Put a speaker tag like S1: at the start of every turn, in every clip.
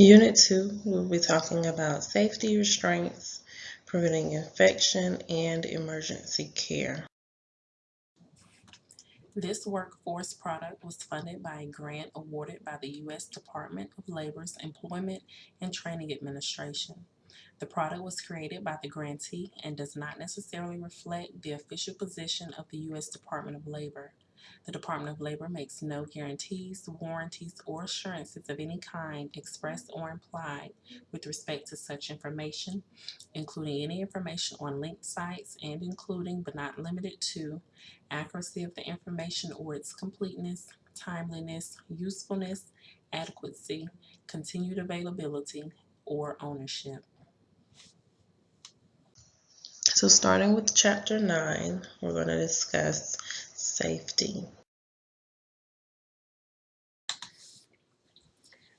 S1: Unit 2, we'll be talking about safety restraints, preventing infection, and emergency care.
S2: This workforce product was funded by a grant awarded by the U.S. Department of Labor's Employment and Training Administration. The product was created by the grantee and does not necessarily reflect the official position of the U.S. Department of Labor. The Department of Labor makes no guarantees, warranties, or assurances of any kind expressed or implied with respect to such information, including any information on linked sites and including but not limited to accuracy of the information or its completeness, timeliness, usefulness, adequacy, continued availability, or ownership.
S1: So starting with chapter 9, we're going to discuss safety.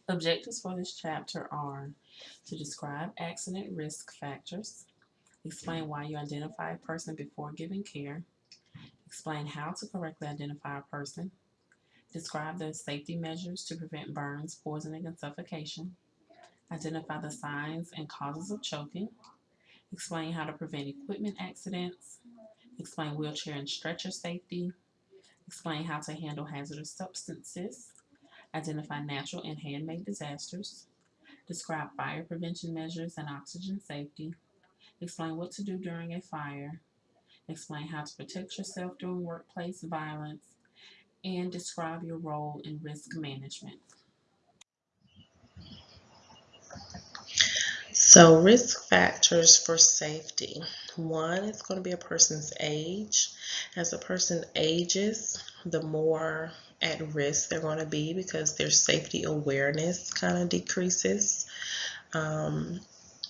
S2: Objectives for this chapter are to describe accident risk factors, explain why you identify a person before giving care, explain how to correctly identify a person, describe the safety measures to prevent burns, poisoning, and suffocation, identify the signs and causes of choking, explain how to prevent equipment accidents, explain wheelchair and stretcher safety, explain how to handle hazardous substances, identify natural and handmade disasters, describe fire prevention measures and oxygen safety, explain what to do during a fire, explain how to protect yourself during workplace violence, and describe your role in risk management.
S1: So risk factors for safety. One is going to be a person's age. As a person ages, the more at risk they're going to be because their safety awareness kind of decreases. Um,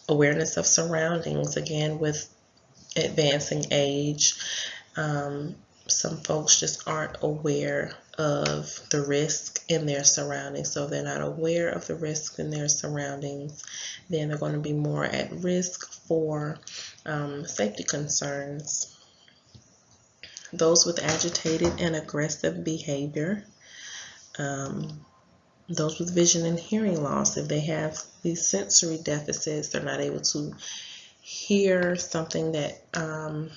S1: awareness of surroundings, again, with advancing age. Um, some folks just aren't aware of the risk in their surroundings. So if they're not aware of the risk in their surroundings, then they're going to be more at risk for um, safety concerns. Those with agitated and aggressive behavior, um, those with vision and hearing loss, if they have these sensory deficits, they're not able to hear something that um,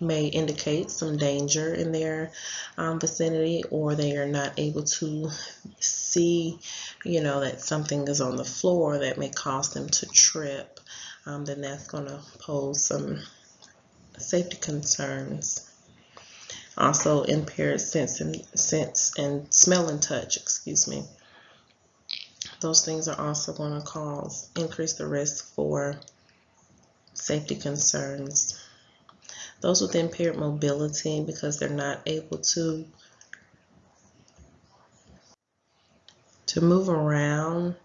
S1: may indicate some danger in their um, vicinity or they are not able to see you know that something is on the floor that may cause them to trip um, then that's going to pose some safety concerns. Also impaired sense and sense and smell and touch excuse me. Those things are also going to cause increase the risk for safety concerns. Those with impaired mobility because they're not able to to move around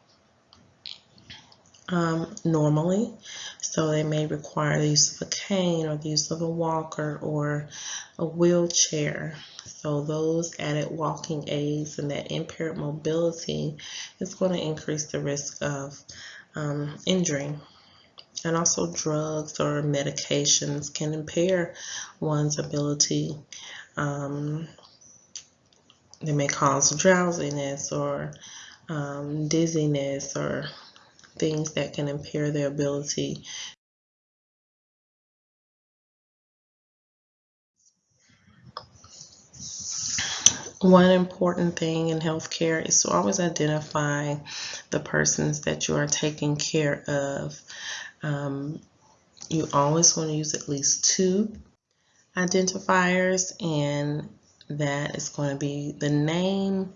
S1: um, normally. So they may require the use of a cane or the use of a walker or a wheelchair. So those added walking aids and that impaired mobility is going to increase the risk of um, injury and also drugs or medications can impair one's ability. Um, they may cause drowsiness or um, dizziness or things that can impair their ability one important thing in healthcare is to always identify the persons that you are taking care of. Um, you always want to use at least two identifiers and that is going to be the name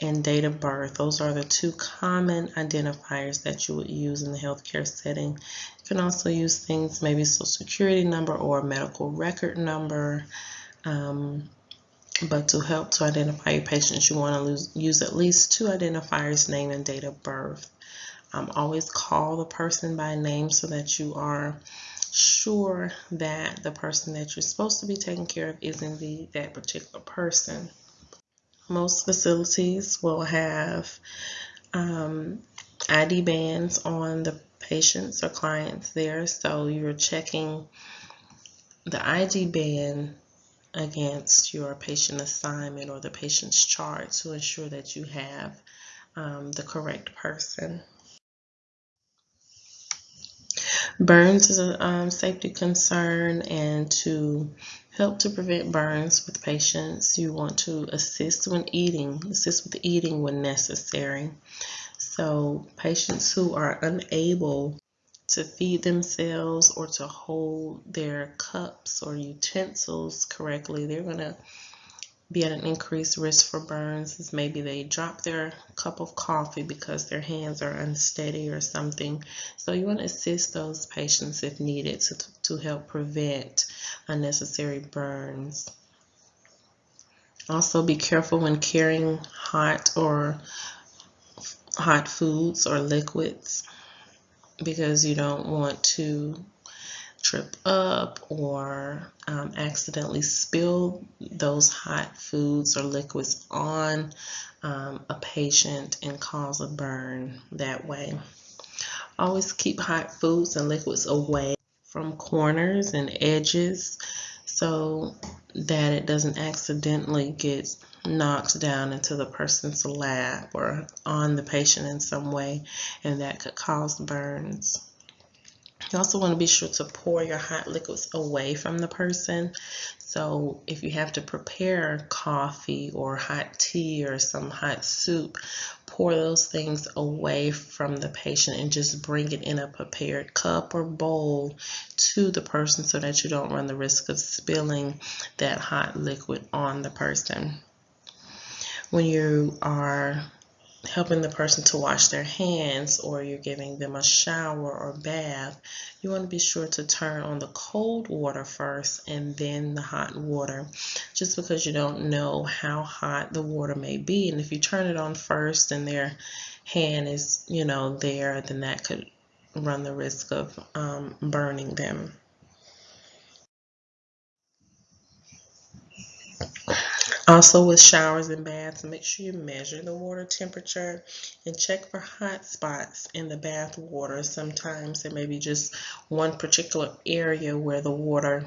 S1: and date of birth. Those are the two common identifiers that you would use in the healthcare setting. You can also use things, maybe social security number or medical record number. Um, but to help to identify your patients, you want to lose, use at least two identifiers, name and date of birth. Um, always call the person by name so that you are sure that the person that you're supposed to be taking care of is indeed that particular person. Most facilities will have um, ID bands on the patients or clients there, so you're checking the ID band against your patient assignment or the patient's chart to ensure that you have um, the correct person. Burns is a um, safety concern and to help to prevent burns with patients, you want to assist when eating, assist with eating when necessary. So patients who are unable to feed themselves or to hold their cups or utensils correctly, they're going to be at an increased risk for burns is maybe they drop their cup of coffee because their hands are unsteady or something. So you want to assist those patients if needed to, to help prevent unnecessary burns. Also be careful when carrying hot or hot foods or liquids because you don't want to trip up or um, accidentally spill those hot foods or liquids on um, a patient and cause a burn that way. Always keep hot foods and liquids away from corners and edges so that it doesn't accidentally get knocked down into the person's lap or on the patient in some way and that could cause burns. You also want to be sure to pour your hot liquids away from the person. So if you have to prepare coffee or hot tea or some hot soup, pour those things away from the patient and just bring it in a prepared cup or bowl to the person so that you don't run the risk of spilling that hot liquid on the person. When you are helping the person to wash their hands or you're giving them a shower or bath, you want to be sure to turn on the cold water first and then the hot water just because you don't know how hot the water may be and if you turn it on first and their hand is you know there then that could run the risk of um, burning them. Also with showers and baths, make sure you measure the water temperature and check for hot spots in the bath water. Sometimes there may be just one particular area where the water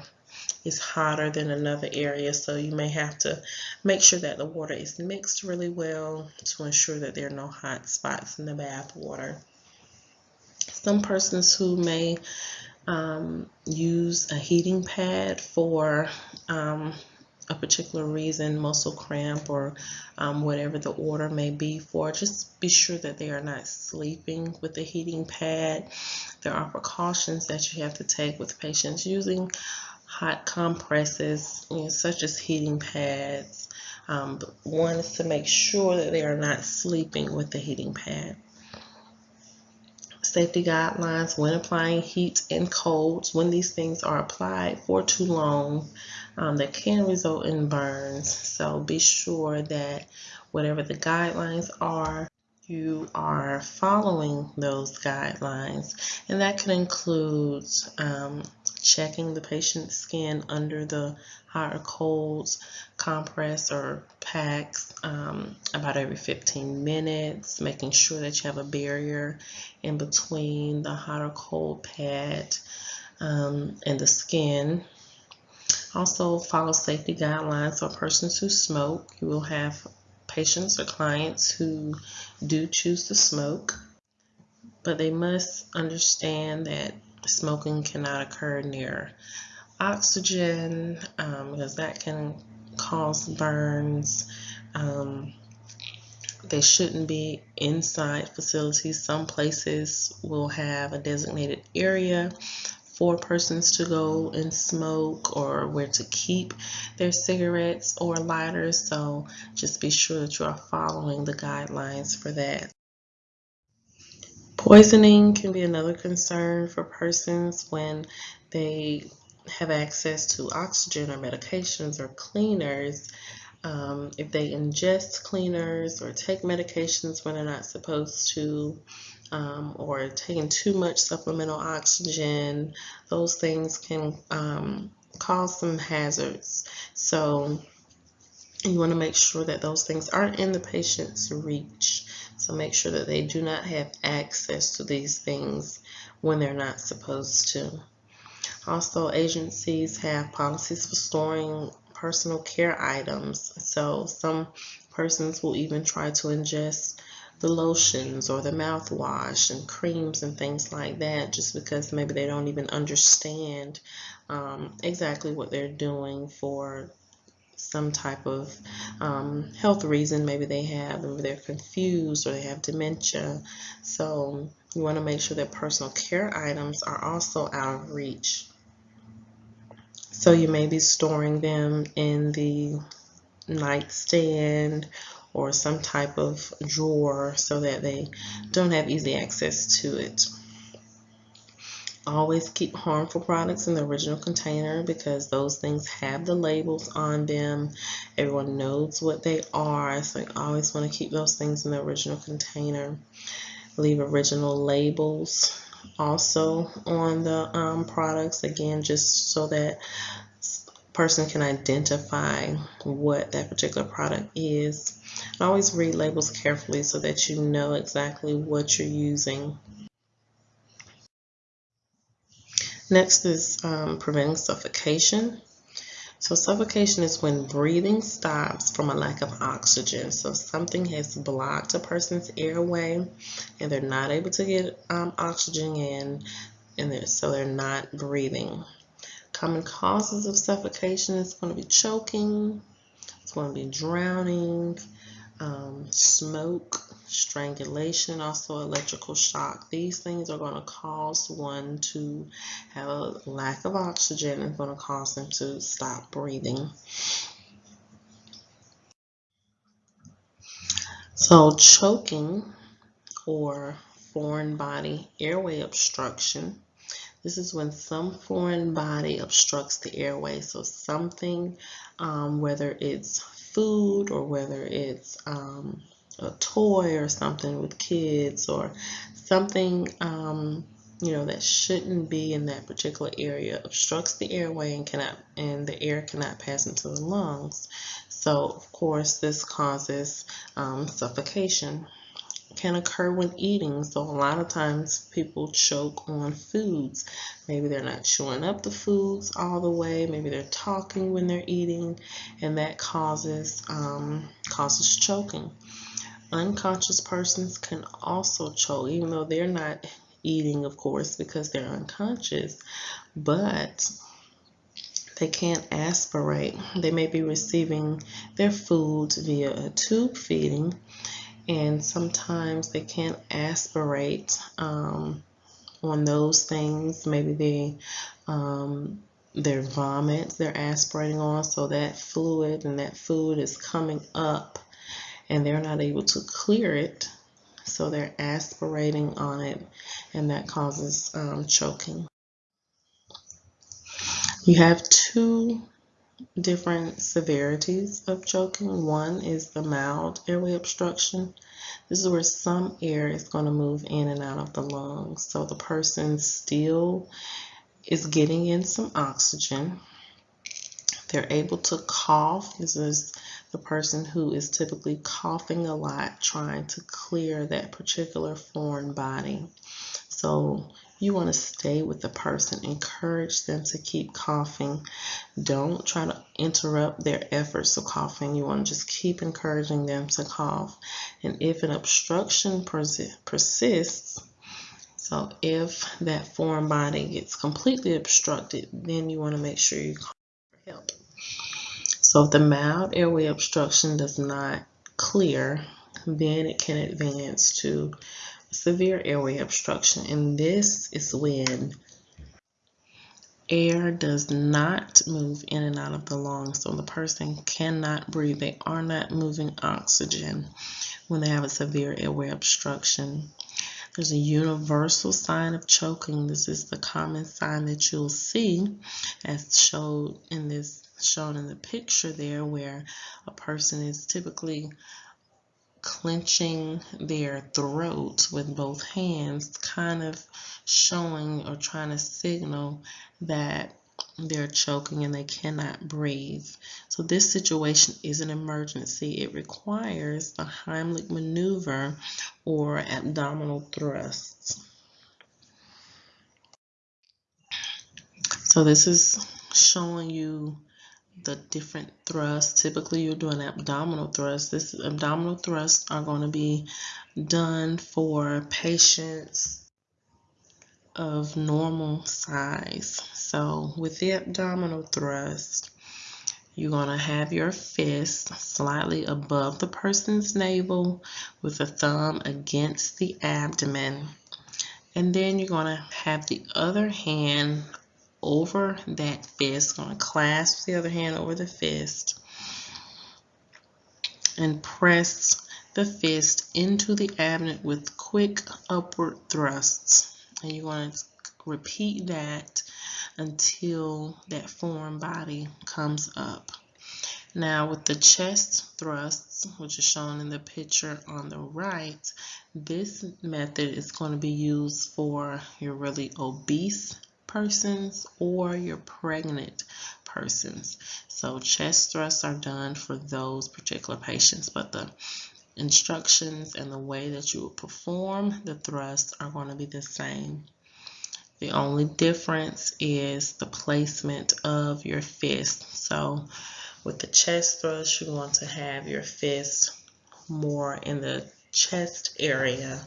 S1: is hotter than another area so you may have to make sure that the water is mixed really well to ensure that there are no hot spots in the bath water. Some persons who may um, use a heating pad for um, a particular reason, muscle cramp or um, whatever the order may be for, just be sure that they are not sleeping with the heating pad. There are precautions that you have to take with patients using hot compresses, you know, such as heating pads. Um, one is to make sure that they are not sleeping with the heating pad safety guidelines when applying heat and colds when these things are applied for too long um, that can result in burns. So be sure that whatever the guidelines are, you are following those guidelines. And that can include um, checking the patient's skin under the hot or cold compress or packs um, about every 15 minutes, making sure that you have a barrier in between the hot or cold pad um, and the skin. Also follow safety guidelines for persons who smoke. You will have patients or clients who do choose to smoke, but they must understand that smoking cannot occur near oxygen um, because that can cause burns. Um, they shouldn't be inside facilities. Some places will have a designated area for persons to go and smoke or where to keep their cigarettes or lighters. So just be sure that you are following the guidelines for that. Poisoning can be another concern for persons when they have access to oxygen or medications or cleaners. Um, if they ingest cleaners or take medications when they're not supposed to, um, or taking too much supplemental oxygen, those things can um, cause some hazards. So you want to make sure that those things aren't in the patient's reach. So make sure that they do not have access to these things when they're not supposed to. Also, agencies have policies for storing personal care items. So some persons will even try to ingest the lotions or the mouthwash and creams and things like that just because maybe they don't even understand um, exactly what they're doing for some type of um, health reason. Maybe they have maybe they're confused or they have dementia. So you want to make sure that personal care items are also out of reach. So you may be storing them in the nightstand or some type of drawer so that they don't have easy access to it. Always keep harmful products in the original container because those things have the labels on them. Everyone knows what they are, so you always want to keep those things in the original container. Leave original labels also on the um, products again just so that person can identify what that particular product is. Always read labels carefully so that you know exactly what you're using. Next is um, preventing suffocation. So suffocation is when breathing stops from a lack of oxygen. So something has blocked a person's airway and they're not able to get um, oxygen in and they're, so they're not breathing. Common causes of suffocation is going to be choking, it's going to be drowning, um, smoke, strangulation, also electrical shock. These things are going to cause one to have a lack of oxygen and going to cause them to stop breathing. So choking or foreign body airway obstruction this is when some foreign body obstructs the airway. So something, um, whether it's food or whether it's um, a toy or something with kids or something, um, you know, that shouldn't be in that particular area obstructs the airway and cannot, and the air cannot pass into the lungs. So of course this causes um, suffocation can occur when eating. So a lot of times people choke on foods. Maybe they're not chewing up the foods all the way. Maybe they're talking when they're eating, and that causes um, causes choking. Unconscious persons can also choke, even though they're not eating, of course, because they're unconscious, but they can't aspirate. They may be receiving their foods via a tube feeding and sometimes they can't aspirate um, on those things. Maybe they um, their vomit they're aspirating on, so that fluid and that food is coming up, and they're not able to clear it, so they're aspirating on it, and that causes um, choking. You have two different severities of choking. One is the mild airway obstruction. This is where some air is going to move in and out of the lungs. So the person still is getting in some oxygen. They're able to cough. This is the person who is typically coughing a lot, trying to clear that particular foreign body. So you want to stay with the person, encourage them to keep coughing. Don't try to interrupt their efforts of coughing. You want to just keep encouraging them to cough. And if an obstruction persists, so if that foreign body gets completely obstructed, then you want to make sure you call for help. So if the mild airway obstruction does not clear, then it can advance to severe airway obstruction. And this is when air does not move in and out of the lungs. So the person cannot breathe. They are not moving oxygen when they have a severe airway obstruction. There's a universal sign of choking. This is the common sign that you'll see as shown in this shown in the picture there where a person is typically clenching their throat with both hands, kind of showing or trying to signal that they're choking and they cannot breathe. So this situation is an emergency. It requires the Heimlich maneuver or abdominal thrusts. So this is showing you the different thrusts. Typically, you're doing abdominal thrusts. This abdominal thrusts are going to be done for patients of normal size. So, with the abdominal thrust, you're going to have your fist slightly above the person's navel with the thumb against the abdomen. And then you're going to have the other hand over that fist. Going to clasp the other hand over the fist and press the fist into the abdomen with quick upward thrusts. And you're going to repeat that until that foreign body comes up. Now with the chest thrusts, which is shown in the picture on the right, this method is going to be used for your really obese persons or your pregnant persons. So chest thrusts are done for those particular patients, but the instructions and the way that you will perform the thrusts are going to be the same. The only difference is the placement of your fist. So with the chest thrust, you want to have your fist more in the chest area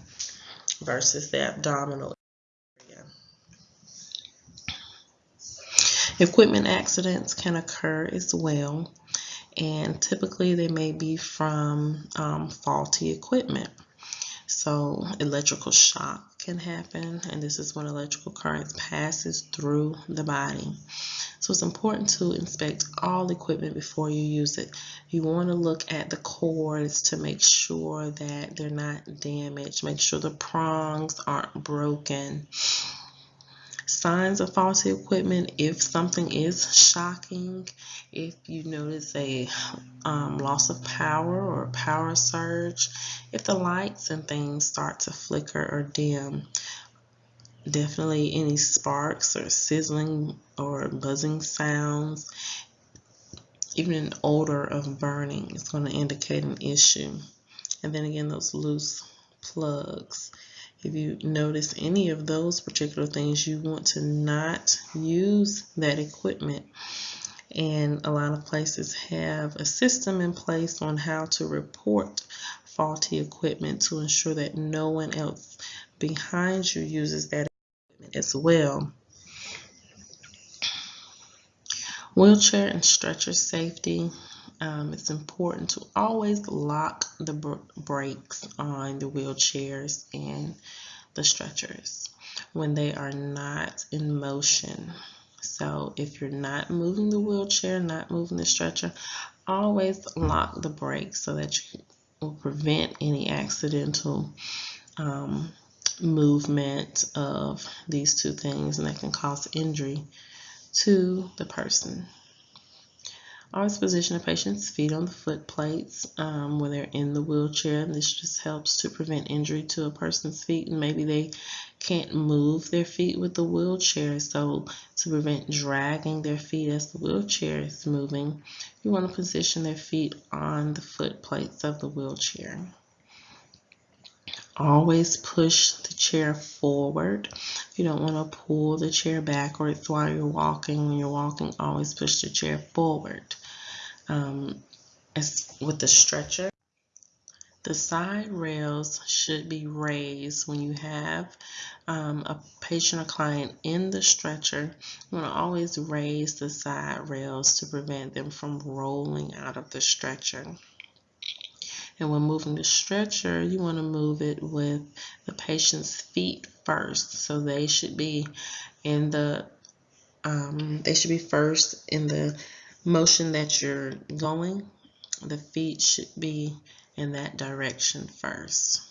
S1: versus the abdominal Equipment accidents can occur as well, and typically they may be from um, faulty equipment. So electrical shock can happen, and this is when electrical currents passes through the body. So it's important to inspect all equipment before you use it. You want to look at the cords to make sure that they're not damaged. Make sure the prongs aren't broken. Signs of faulty equipment, if something is shocking, if you notice a um, loss of power or power surge, if the lights and things start to flicker or dim, definitely any sparks or sizzling or buzzing sounds even an odor of burning is going to indicate an issue. And then again those loose plugs if you notice any of those particular things you want to not use that equipment and a lot of places have a system in place on how to report faulty equipment to ensure that no one else behind you uses that equipment as well. Wheelchair and stretcher safety. Um, it's important to always lock the br brakes on the wheelchairs and the stretchers when they are not in motion. So if you're not moving the wheelchair, not moving the stretcher, always lock the brakes so that you will prevent any accidental um, movement of these two things and that can cause injury to the person. Always position a patient's feet on the foot plates um, when they're in the wheelchair. This just helps to prevent injury to a person's feet and maybe they can't move their feet with the wheelchair. So to prevent dragging their feet as the wheelchair is moving, you want to position their feet on the foot plates of the wheelchair. Always push the chair forward. You don't want to pull the chair backwards while you're walking. When you're walking, always push the chair forward. Um, as with the stretcher, the side rails should be raised when you have um, a patient or client in the stretcher. You want to always raise the side rails to prevent them from rolling out of the stretcher. And when moving the stretcher, you want to move it with the patient's feet first. So they should be in the, um, they should be first in the motion that you're going. The feet should be in that direction first.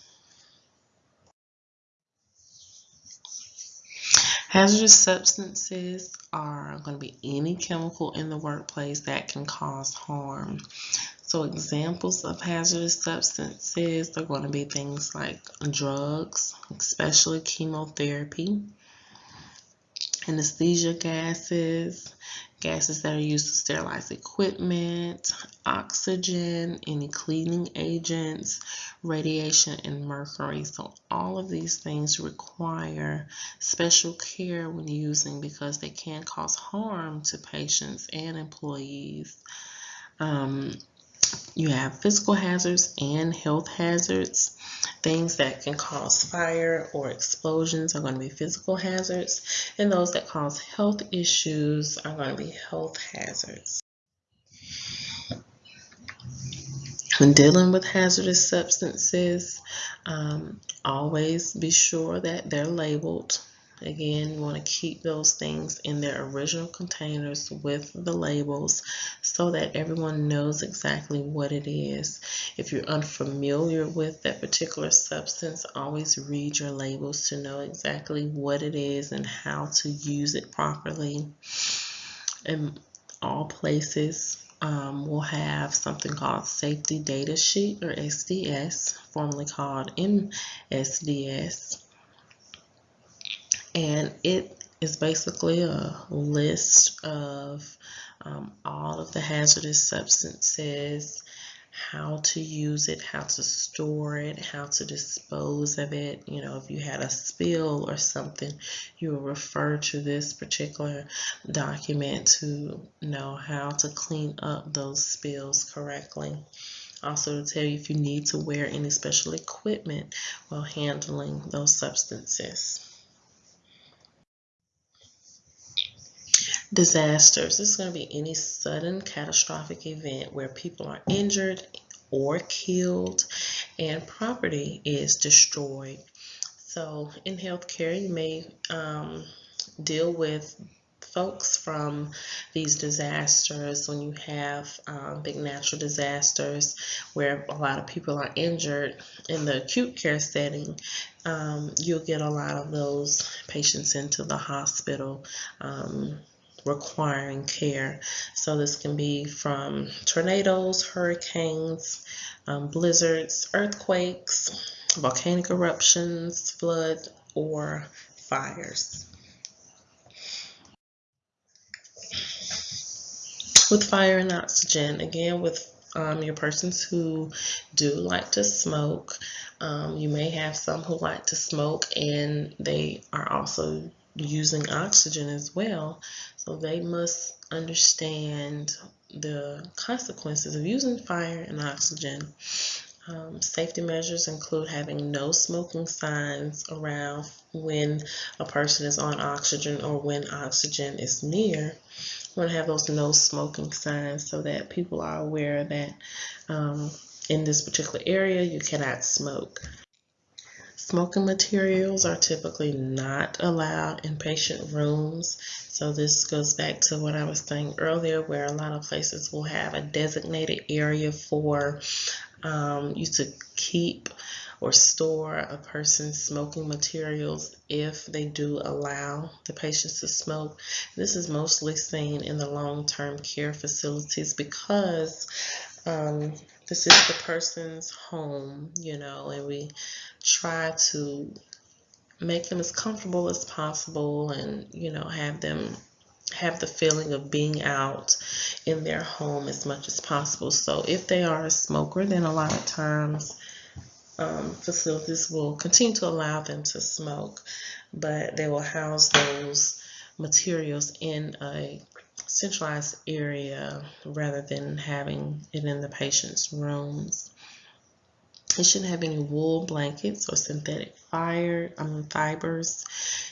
S1: Hazardous substances are going to be any chemical in the workplace that can cause harm. So examples of hazardous substances are going to be things like drugs, especially chemotherapy, anesthesia gases, gases that are used to sterilize equipment, oxygen, any cleaning agents, radiation, and mercury. So all of these things require special care when using because they can cause harm to patients and employees. Um, you have physical hazards and health hazards. Things that can cause fire or explosions are going to be physical hazards, and those that cause health issues are going to be health hazards. When dealing with hazardous substances, um, always be sure that they're labeled Again, you want to keep those things in their original containers with the labels so that everyone knows exactly what it is. If you're unfamiliar with that particular substance, always read your labels to know exactly what it is and how to use it properly. In all places, um, will have something called Safety Data Sheet or SDS, formerly called MSDS and it is basically a list of um, all of the hazardous substances, how to use it, how to store it, how to dispose of it. You know, if you had a spill or something, you will refer to this particular document to know how to clean up those spills correctly. Also to tell you if you need to wear any special equipment while handling those substances. Disasters. This is going to be any sudden catastrophic event where people are injured or killed and property is destroyed. So in healthcare, you may um, deal with folks from these disasters when you have um, big natural disasters where a lot of people are injured in the acute care setting um, you'll get a lot of those patients into the hospital um, requiring care. So this can be from tornadoes, hurricanes, um, blizzards, earthquakes, volcanic eruptions, flood, or fires. With fire and oxygen, again with um, your persons who do like to smoke, um, you may have some who like to smoke and they are also using oxygen as well. So they must understand the consequences of using fire and oxygen. Um, safety measures include having no smoking signs around when a person is on oxygen or when oxygen is near. You want to have those no smoking signs so that people are aware that um, in this particular area you cannot smoke. Smoking materials are typically not allowed in patient rooms. So this goes back to what I was saying earlier, where a lot of places will have a designated area for um, you to keep or store a person's smoking materials if they do allow the patients to smoke. This is mostly seen in the long-term care facilities because um, this is the person's home, you know, and we try to make them as comfortable as possible and, you know, have them have the feeling of being out in their home as much as possible. So if they are a smoker, then a lot of times um, facilities will continue to allow them to smoke, but they will house those materials in a centralized area rather than having it in the patient's rooms. It shouldn't have any wool blankets or synthetic fire um, fibers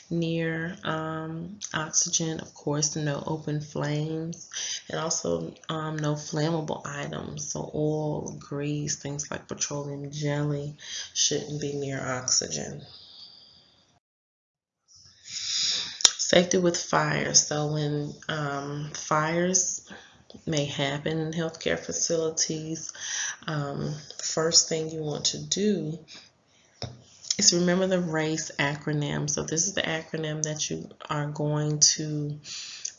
S1: near um, oxygen. Of course, no open flames, and also um, no flammable items. So oil, grease, things like petroleum jelly shouldn't be near oxygen. Safety with fire. So when um, fires may happen in healthcare facilities, um, first thing you want to do is remember the RACE acronym. So this is the acronym that you are going to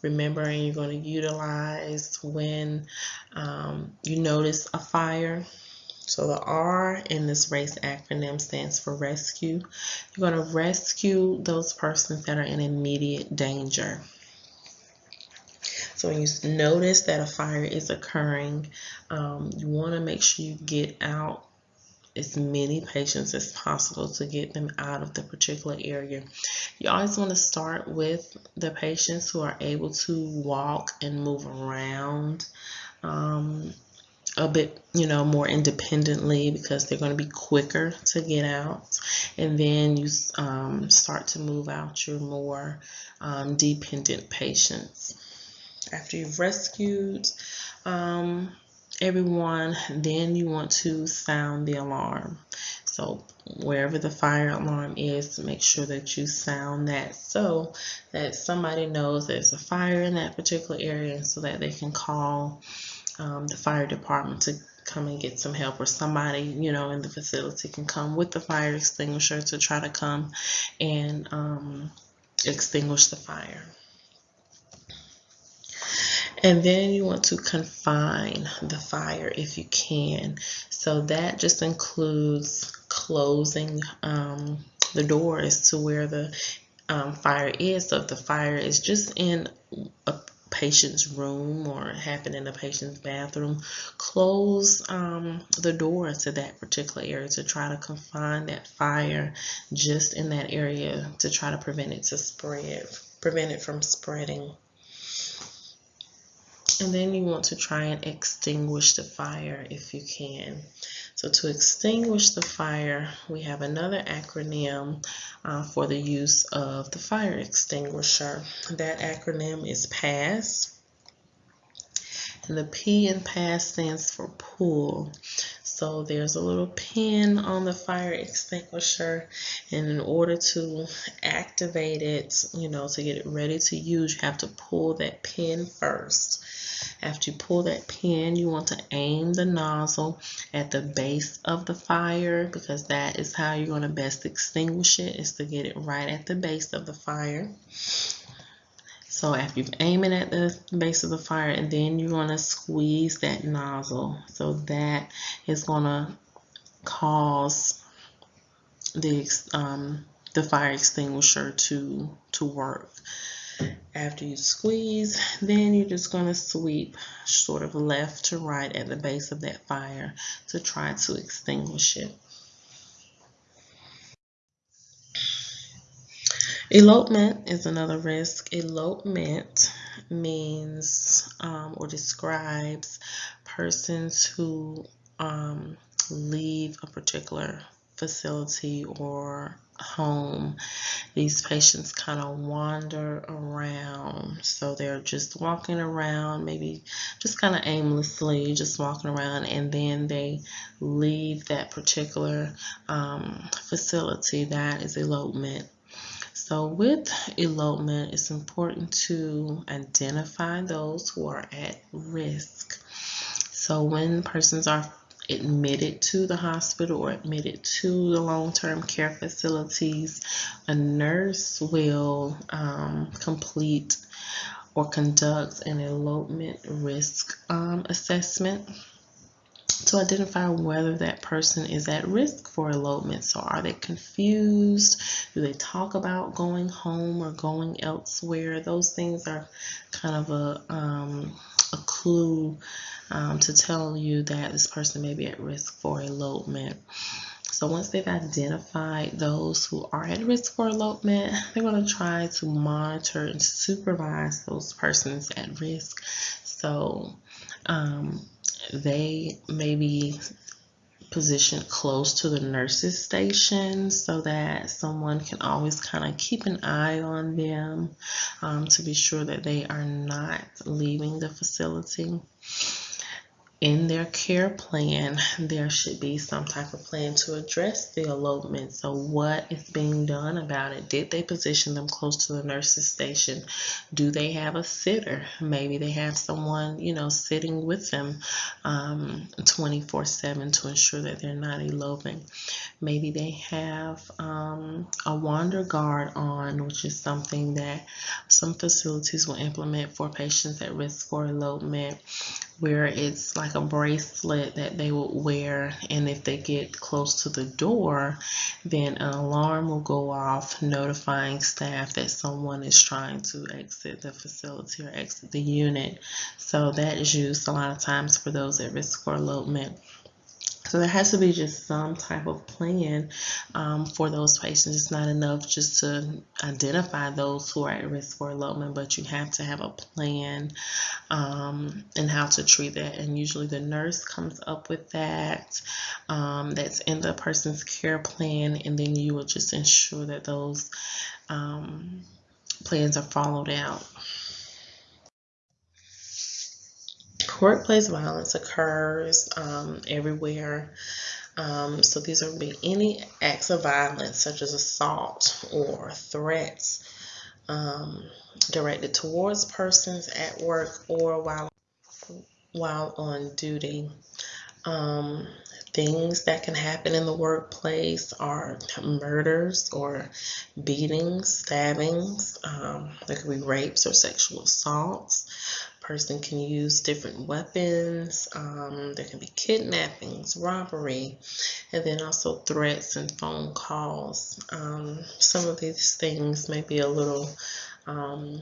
S1: remember and you're going to utilize when um, you notice a fire. So the R in this RACE acronym stands for rescue. You're going to rescue those persons that are in immediate danger. So when you notice that a fire is occurring, um, you want to make sure you get out as many patients as possible to get them out of the particular area. You always want to start with the patients who are able to walk and move around. Um, a bit, you know, more independently because they're going to be quicker to get out. And then you um, start to move out your more um, dependent patients. After you've rescued um, everyone, then you want to sound the alarm. So wherever the fire alarm is, make sure that you sound that so that somebody knows there's a fire in that particular area so that they can call um, the fire department to come and get some help or somebody you know in the facility can come with the fire extinguisher to try to come and um, extinguish the fire. And then you want to confine the fire if you can. So that just includes closing um, the doors to where the um, fire is. So if the fire is just in a patient's room or happen in a patient's bathroom, close um, the door to that particular area to try to confine that fire just in that area to try to prevent it to spread, prevent it from spreading. And then you want to try and extinguish the fire if you can. So to extinguish the fire, we have another acronym uh, for the use of the fire extinguisher. That acronym is PASS. And the P in PASS stands for pull. So there's a little pin on the fire extinguisher and in order to activate it, you know, to get it ready to use, you have to pull that pin first. After you pull that pin, you want to aim the nozzle at the base of the fire because that is how you're going to best extinguish it, is to get it right at the base of the fire. So after you've aimed it at the base of the fire, and then you're going to squeeze that nozzle. So that is going to cause the um, the fire extinguisher to to work. After you squeeze, then you're just going to sweep sort of left to right at the base of that fire to try to extinguish it. Elopement is another risk. Elopement means um, or describes persons who um, leave a particular facility or home, these patients kind of wander around. So they're just walking around, maybe just kind of aimlessly, just walking around, and then they leave that particular um, facility. That is elopement. So with elopement, it's important to identify those who are at risk. So when persons are admitted to the hospital or admitted to the long-term care facilities, a nurse will um, complete or conduct an elopement risk um, assessment to identify whether that person is at risk for elopement. So are they confused? Do they talk about going home or going elsewhere? Those things are kind of a, um, a clue um, to tell you that this person may be at risk for elopement. So once they've identified those who are at risk for elopement, they're going to try to monitor and supervise those persons at risk. So um, they may be positioned close to the nurses station so that someone can always kind of keep an eye on them um, to be sure that they are not leaving the facility in their care plan, there should be some type of plan to address the elopement. So, what is being done about it? Did they position them close to the nurse's station? Do they have a sitter? Maybe they have someone, you know, sitting with them um, 24 7 to ensure that they're not eloping. Maybe they have um, a wander guard on, which is something that some facilities will implement for patients at risk for elopement where it's like a bracelet that they would wear and if they get close to the door then an alarm will go off notifying staff that someone is trying to exit the facility or exit the unit. So that is used a lot of times for those at risk for elopement so there has to be just some type of plan um, for those patients. It's not enough just to identify those who are at risk for elopement, but you have to have a plan um, and how to treat that. And usually the nurse comes up with that. Um, that's in the person's care plan, and then you will just ensure that those um, plans are followed out. Workplace violence occurs um, everywhere. Um, so these would be any acts of violence such as assault or threats um, directed towards persons at work or while while on duty. Um, things that can happen in the workplace are murders or beatings, stabbings. Um, there could be rapes or sexual assaults person can use different weapons. Um, there can be kidnappings, robbery, and then also threats and phone calls. Um, some of these things may be a little um,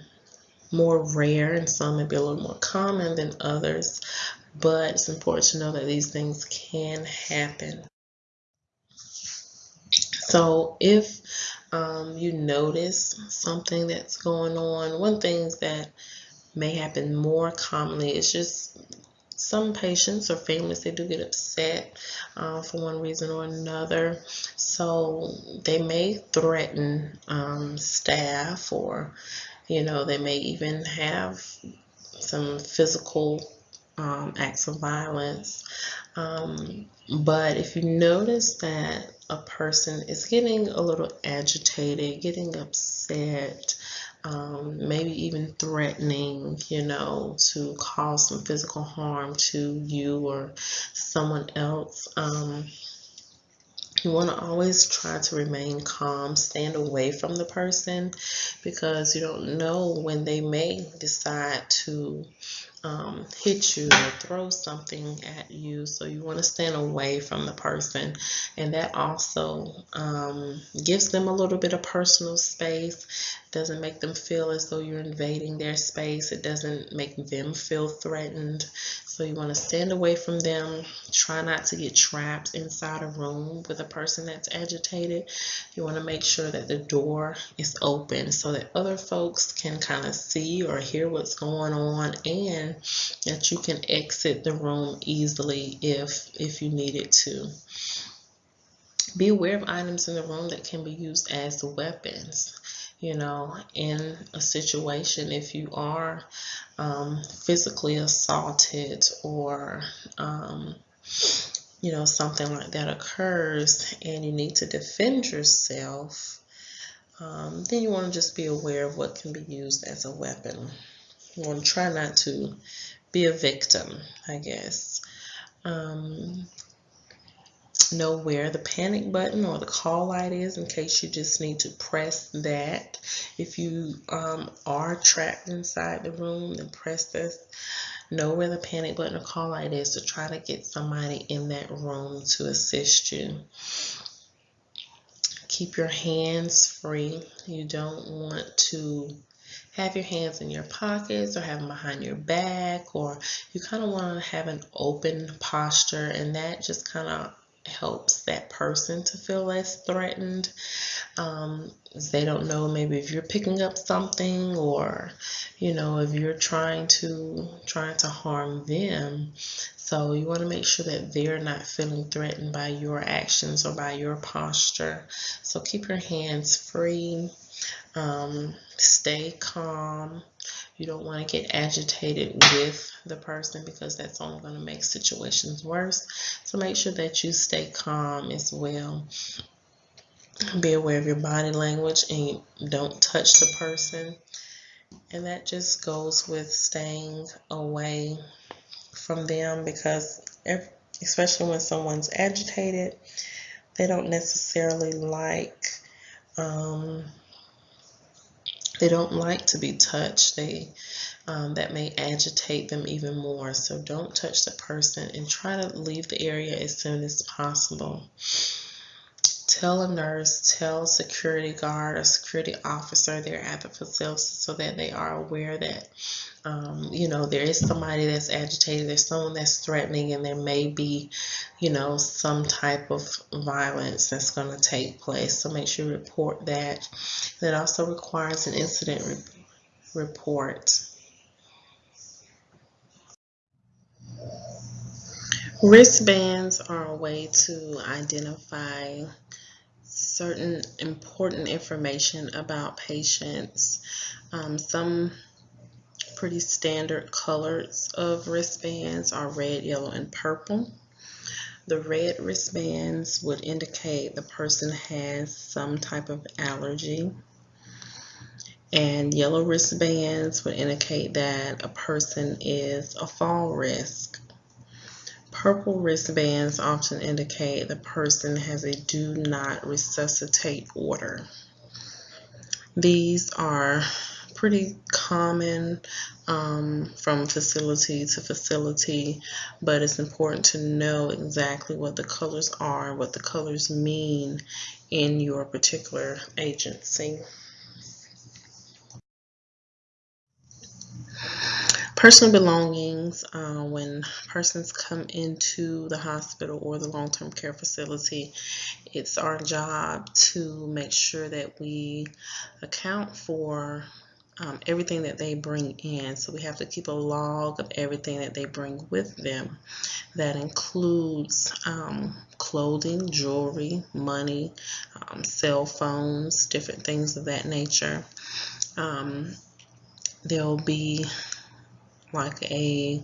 S1: more rare and some may be a little more common than others, but it's important to know that these things can happen. So if um, you notice something that's going on, one thing is that may happen more commonly. It's just some patients or families they do get upset uh, for one reason or another so they may threaten um, staff or you know they may even have some physical um, acts of violence um, but if you notice that a person is getting a little agitated getting upset um, maybe even threatening, you know, to cause some physical harm to you or someone else. Um, you want to always try to remain calm, stand away from the person because you don't know when they may decide to um, hit you or throw something at you. So you want to stand away from the person. And that also um, gives them a little bit of personal space. Doesn't make them feel as though you're invading their space. It doesn't make them feel threatened. So you want to stand away from them. Try not to get trapped inside a room with a person that's agitated. You want to make sure that the door is open so that other folks can kind of see or hear what's going on and that you can exit the room easily if if you needed to. Be aware of items in the room that can be used as weapons you know, in a situation if you are um, physically assaulted or, um, you know, something like that occurs and you need to defend yourself, um, then you want to just be aware of what can be used as a weapon. You want to try not to be a victim, I guess. Um, know where the panic button or the call light is in case you just need to press that. If you um, are trapped inside the room, then press this. Know where the panic button or call light is to try to get somebody in that room to assist you. Keep your hands free. You don't want to have your hands in your pockets or have them behind your back or you kind of want to have an open posture and that just kind of helps that person to feel less threatened. Um, they don't know maybe if you're picking up something or you know if you're trying to trying to harm them. So you want to make sure that they're not feeling threatened by your actions or by your posture. So keep your hands free. Um, stay calm. You don't want to get agitated with the person because that's only going to make situations worse. So make sure that you stay calm as well. Be aware of your body language and don't touch the person. And that just goes with staying away from them because especially when someone's agitated, they don't necessarily like um, they don't like to be touched. They um, that may agitate them even more. So don't touch the person and try to leave the area as soon as possible. Tell a nurse, tell security guard or security officer there at the facility so that they are aware that um, you know there is somebody that's agitated, there's someone that's threatening, and there may be you know some type of violence that's going to take place. So make sure you report that. That also requires an incident re report. Wristbands are a way to identify certain important information about patients. Um, some pretty standard colors of wristbands are red, yellow, and purple. The red wristbands would indicate the person has some type of allergy. And yellow wristbands would indicate that a person is a fall risk. Purple wristbands often indicate the person has a do not resuscitate order. These are pretty common um, from facility to facility, but it's important to know exactly what the colors are, what the colors mean in your particular agency. Personal belongings, uh, when persons come into the hospital or the long-term care facility, it's our job to make sure that we account for um, everything that they bring in. So we have to keep a log of everything that they bring with them. That includes um, clothing, jewelry, money, um, cell phones, different things of that nature. Um, there'll be like a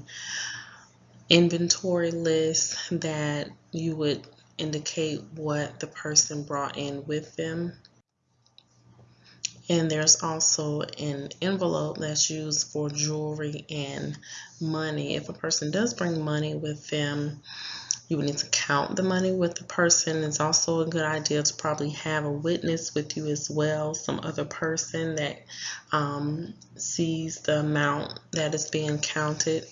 S1: inventory list that you would indicate what the person brought in with them. And there's also an envelope that's used for jewelry and money. If a person does bring money with them, you would need to count the money with the person. It's also a good idea to probably have a witness with you as well, some other person that um, sees the amount that is being counted.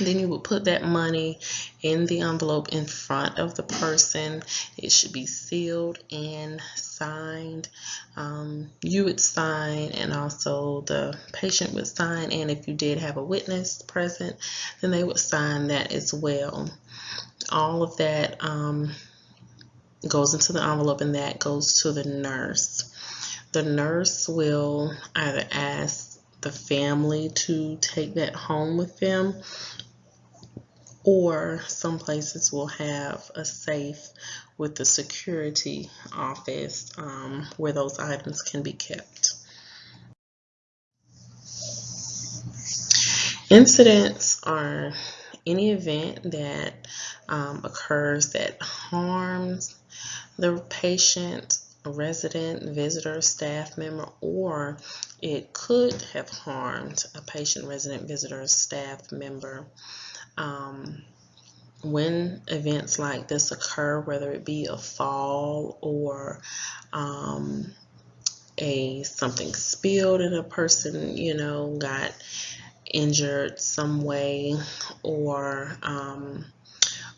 S1: Then you would put that money in the envelope in front of the person. It should be sealed and signed. Um, you would sign and also the patient would sign. And if you did have a witness present, then they would sign that as well all of that um, goes into the envelope and that goes to the nurse. The nurse will either ask the family to take that home with them or some places will have a safe with the security office um, where those items can be kept. Incidents are any event that um, occurs that harms the patient, resident, visitor, staff member, or it could have harmed a patient, resident, visitor, staff member. Um, when events like this occur, whether it be a fall or um, a something spilled and a person, you know, got injured some way or um,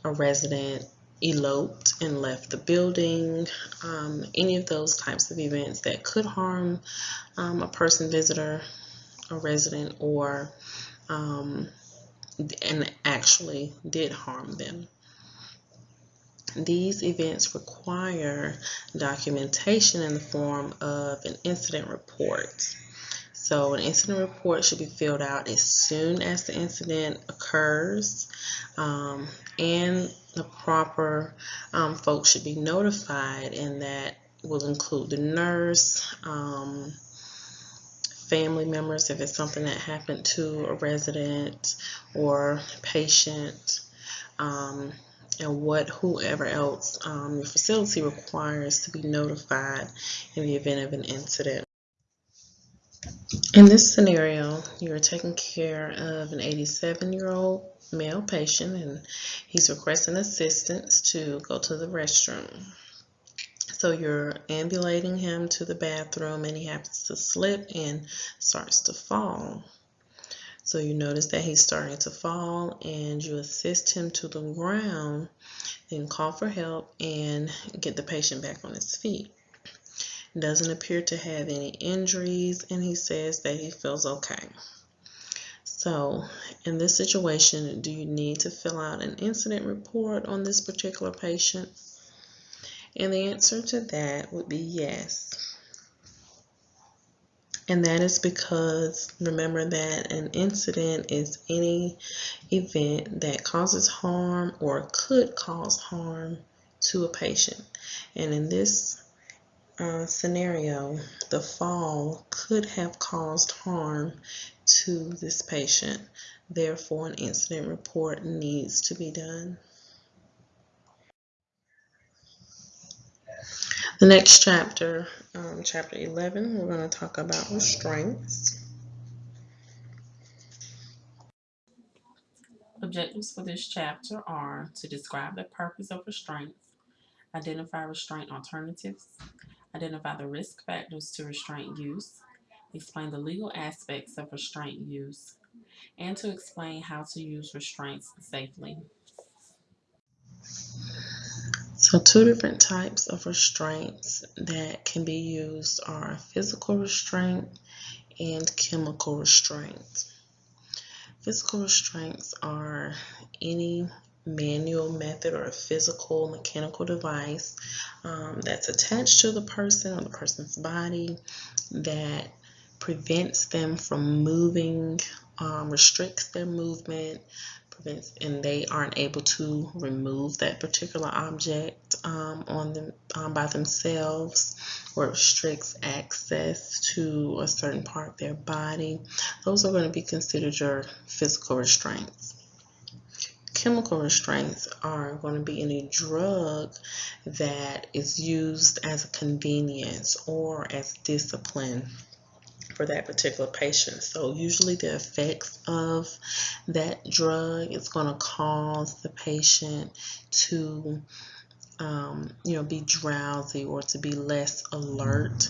S1: a resident eloped and left the building, um, any of those types of events that could harm um, a person, visitor, a resident, or um, and actually did harm them. These events require documentation in the form of an incident report. So an incident report should be filled out as soon as the incident occurs um, and the proper um, folks should be notified and that will include the nurse, um, family members if it's something that happened to a resident or patient, um, and what whoever else um, your facility requires to be notified in the event of an incident. In this scenario, you're taking care of an 87 year old male patient and he's requesting assistance to go to the restroom. So you're ambulating him to the bathroom and he happens to slip and starts to fall. So you notice that he's starting to fall and you assist him to the ground, then call for help and get the patient back on his feet. Doesn't appear to have any injuries and he says that he feels okay. So in this situation, do you need to fill out an incident report on this particular patient? And the answer to that would be yes. And that is because remember that an incident is any event that causes harm or could cause harm to a patient. And in this uh, scenario, the fall could have caused harm to this patient. Therefore, an incident report needs to be done. The next chapter, um, chapter 11, we're going to talk about restraints.
S2: Objectives for this chapter are to describe the purpose of restraints, identify restraint alternatives, identify the risk factors to restraint use, explain the legal aspects of restraint use, and to explain how to use restraints safely.
S1: So two different types of restraints that can be used are physical restraint and chemical restraint. Physical restraints are any manual method or a physical mechanical device um, that's attached to the person or the person's body that prevents them from moving, um, restricts their movement, and they aren't able to remove that particular object um, on them um, by themselves or restricts access to a certain part of their body. Those are going to be considered your physical restraints. Chemical restraints are going to be any drug that is used as a convenience or as discipline for that particular patient. So usually the effects of that drug is going to cause the patient to um, you know, be drowsy or to be less alert.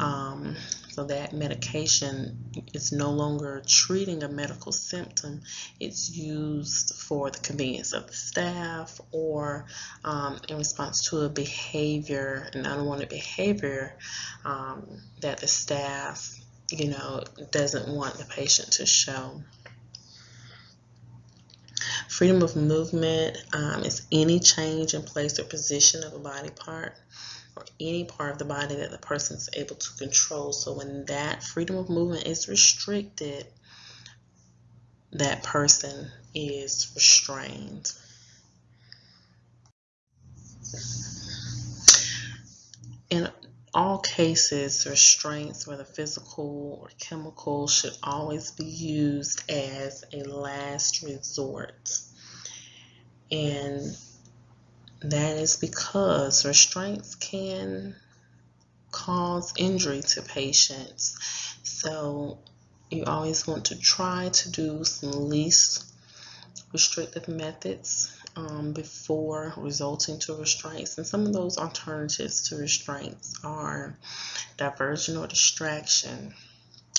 S1: Um, so that medication is no longer treating a medical symptom. It's used for the convenience of the staff or um, in response to a behavior, an unwanted behavior um, that the staff you know, doesn't want the patient to show. Freedom of movement um, is any change in place or position of a body part or any part of the body that the person is able to control. So when that freedom of movement is restricted, that person is restrained. In all cases, restraints, whether physical or chemical, should always be used as a last resort. And that is because restraints can cause injury to patients. So you always want to try to do some least restrictive methods um, before resulting to restraints. And some of those alternatives to restraints are diversion or distraction.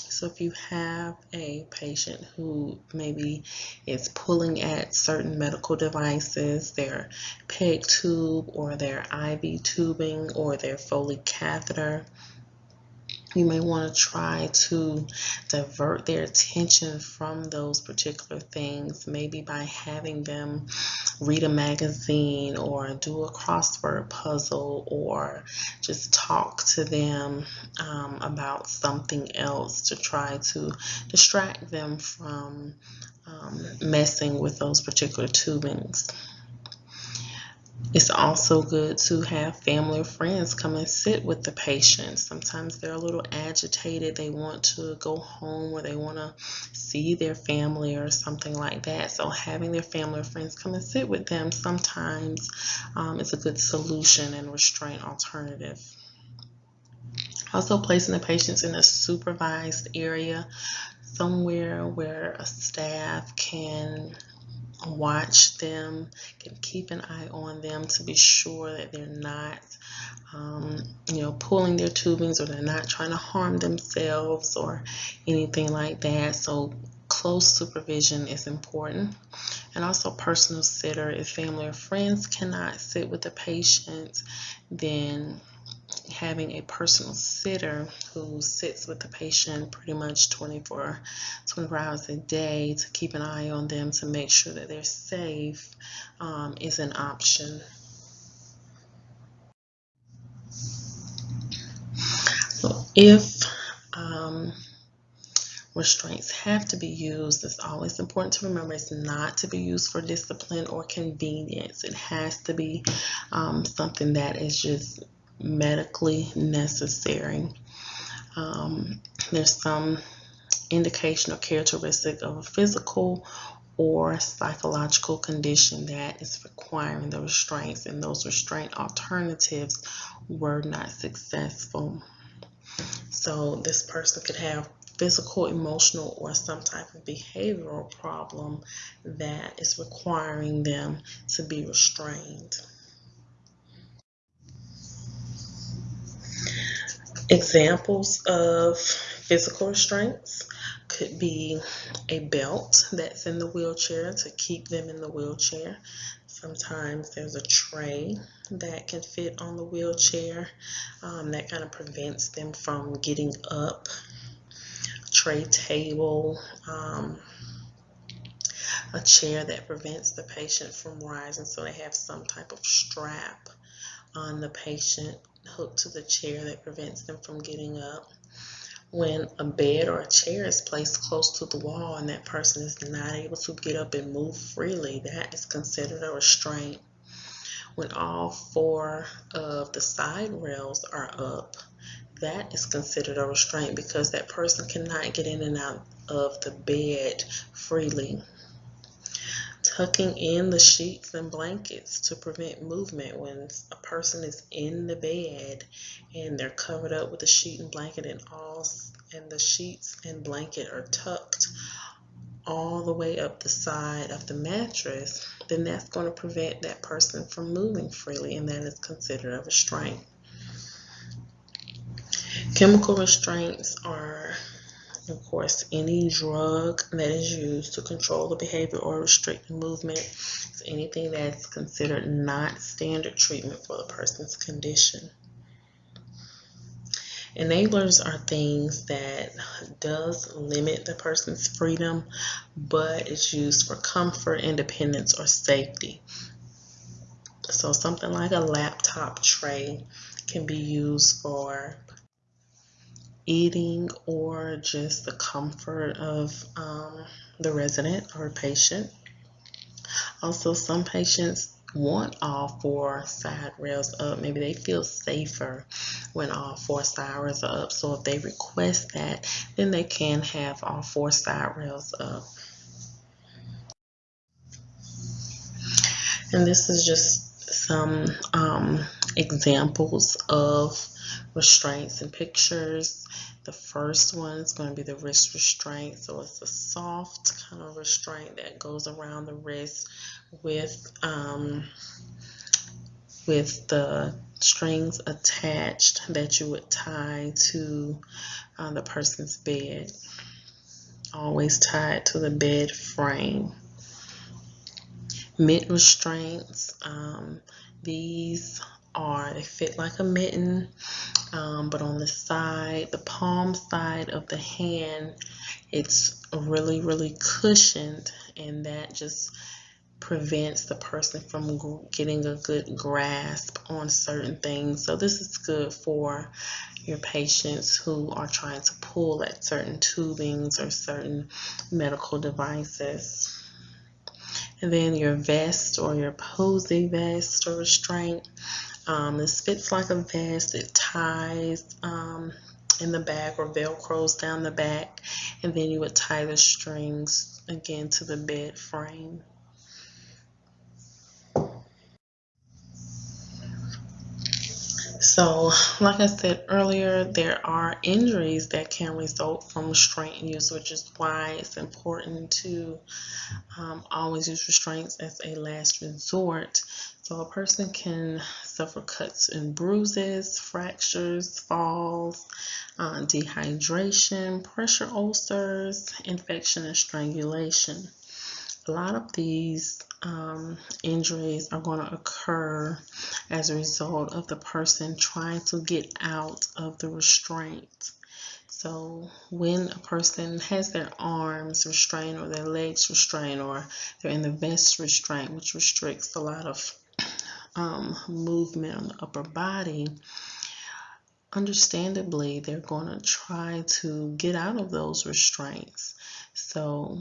S1: So if you have a patient who maybe is pulling at certain medical devices, their PEG tube or their IV tubing or their Foley catheter, you may want to try to divert their attention from those particular things, maybe by having them read a magazine or do a crossword puzzle or just talk to them um, about something else to try to distract them from um, messing with those particular tubings. It's also good to have family or friends come and sit with the patient. Sometimes they're a little agitated. They want to go home or they want to see their family or something like that. So having their family or friends come and sit with them sometimes um, is a good solution and restraint alternative. Also placing the patients in a supervised area, somewhere where a staff can watch them, can keep an eye on them to be sure that they're not um, you know, pulling their tubings or they're not trying to harm themselves or anything like that. So close supervision is important. And also personal sitter. If family or friends cannot sit with the patient, then having a personal sitter who sits with the patient pretty much 24, 24 hours a day to keep an eye on them to make sure that they're safe um, is an option. So if um, restraints have to be used, it's always important to remember it's not to be used for discipline or convenience. It has to be um, something that is just medically necessary. Um, there's some indication or characteristic of a physical or psychological condition that is requiring the restraints, and those restraint alternatives were not successful. So, this person could have physical, emotional, or some type of behavioral problem that is requiring them to be restrained. Examples of physical restraints could be a belt that's in the wheelchair to keep them in the wheelchair. Sometimes there's a tray that can fit on the wheelchair um, that kind of prevents them from getting up. A tray table, um, a chair that prevents the patient from rising so they have some type of strap on the patient hooked to the chair that prevents them from getting up. When a bed or a chair is placed close to the wall and that person is not able to get up and move freely, that is considered a restraint. When all four of the side rails are up, that is considered a restraint because that person cannot get in and out of the bed freely tucking in the sheets and blankets to prevent movement when a person is in the bed and they're covered up with a sheet and blanket and all and the sheets and blanket are tucked all the way up the side of the mattress then that's going to prevent that person from moving freely and that is considered a restraint. Chemical restraints are of course, any drug that is used to control the behavior or restrict movement is anything that's considered not standard treatment for the person's condition. Enablers are things that does limit the person's freedom, but it's used for comfort, independence, or safety. So something like a laptop tray can be used for eating or just the comfort of um, the resident or patient. Also, some patients want all four side rails up. Maybe they feel safer when all four side rails are up. So if they request that, then they can have all four side rails up. And this is just some um, examples of restraints and pictures. The first one is going to be the wrist restraint. So it's a soft kind of restraint that goes around the wrist with um, with the strings attached that you would tie to uh, the person's bed. Always tied to the bed frame. Mitt restraints. Um, these are they fit like a mitten um, but on the side the palm side of the hand it's really really cushioned and that just prevents the person from getting a good grasp on certain things. So this is good for your patients who are trying to pull at certain tubings or certain medical devices. And then your vest or your Posey vest or restraint um, this fits like a vest. It ties um, in the back or velcros down the back. And then you would tie the strings again to the bed frame. So, like I said earlier, there are injuries that can result from restraint use, which is why it's important to um, always use restraints as a last resort. So, a person can suffer cuts and bruises, fractures, falls, uh, dehydration, pressure ulcers, infection, and strangulation. A lot of these um, injuries are going to occur as a result of the person trying to get out of the restraint. So when a person has their arms restrained or their legs restrained or they're in the vest restraint, which restricts a lot of um, movement on the upper body, understandably, they're going to try to get out of those restraints. So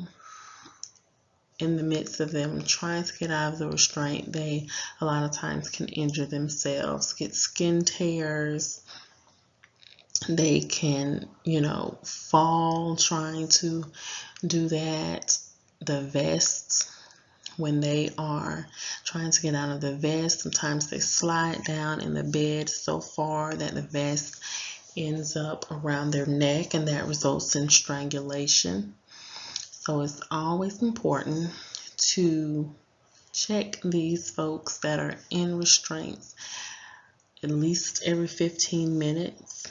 S1: in the midst of them trying to get out of the restraint, they a lot of times can injure themselves, get skin tears. They can, you know, fall trying to do that. The vests, when they are trying to get out of the vest, sometimes they slide down in the bed so far that the vest ends up around their neck and that results in strangulation. So it's always important to check these folks that are in restraints at least every 15 minutes.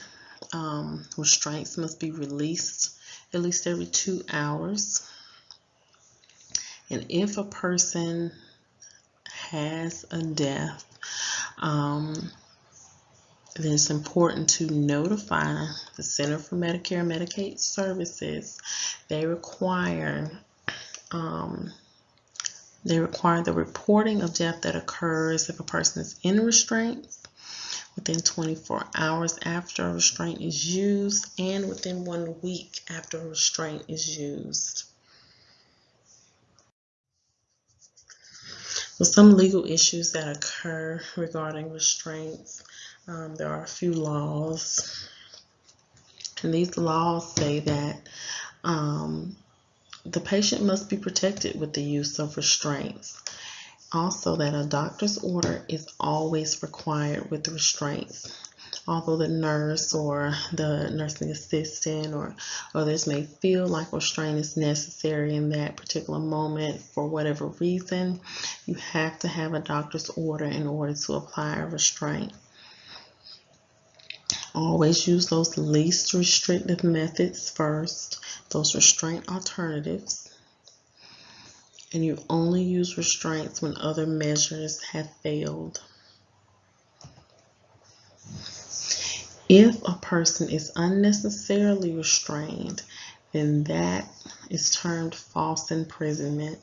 S1: Um, restraints must be released at least every two hours. And if a person has a death, um, then it's important to notify the Center for Medicare and Medicaid Services. They require um, they require the reporting of death that occurs if a person is in restraints within 24 hours after a restraint is used and within one week after a restraint is used. So some legal issues that occur regarding restraints um, there are a few laws, and these laws say that um, the patient must be protected with the use of restraints. Also, that a doctor's order is always required with restraints. Although the nurse or the nursing assistant or others may feel like restraint is necessary in that particular moment for whatever reason, you have to have a doctor's order in order to apply a restraint. Always use those least restrictive methods first, those restraint alternatives. And you only use restraints when other measures have failed. If a person is unnecessarily restrained, then that is termed false imprisonment.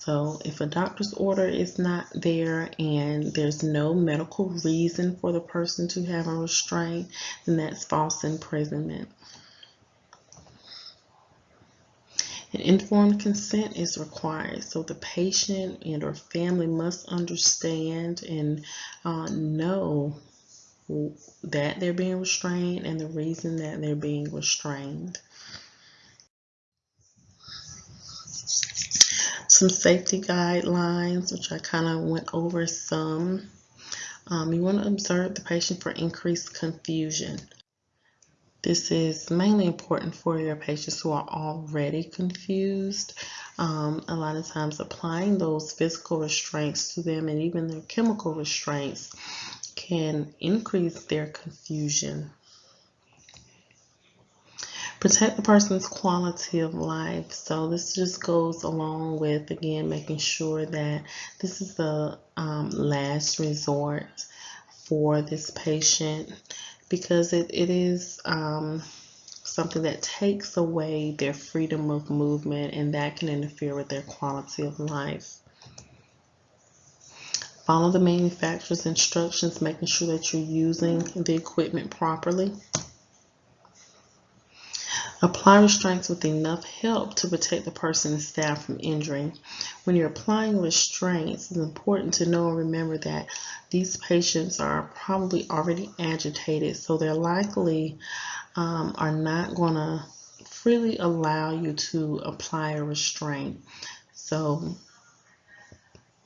S1: So if a doctor's order is not there and there's no medical reason for the person to have a restraint, then that's false imprisonment. An informed consent is required. So the patient and or family must understand and uh, know that they're being restrained and the reason that they're being restrained. Some safety guidelines, which I kind of went over some. Um, you want to observe the patient for increased confusion. This is mainly important for your patients who are already confused. Um, a lot of times applying those physical restraints to them and even their chemical restraints can increase their confusion protect the person's quality of life. So this just goes along with again making sure that this is the um, last resort for this patient because it, it is um, something that takes away their freedom of movement and that can interfere with their quality of life. Follow the manufacturer's instructions, making sure that you're using the equipment properly. Apply restraints with enough help to protect the person and staff from injury. When you're applying restraints, it's important to know and remember that these patients are probably already agitated, so they're likely um, are not going to freely allow you to apply a restraint. So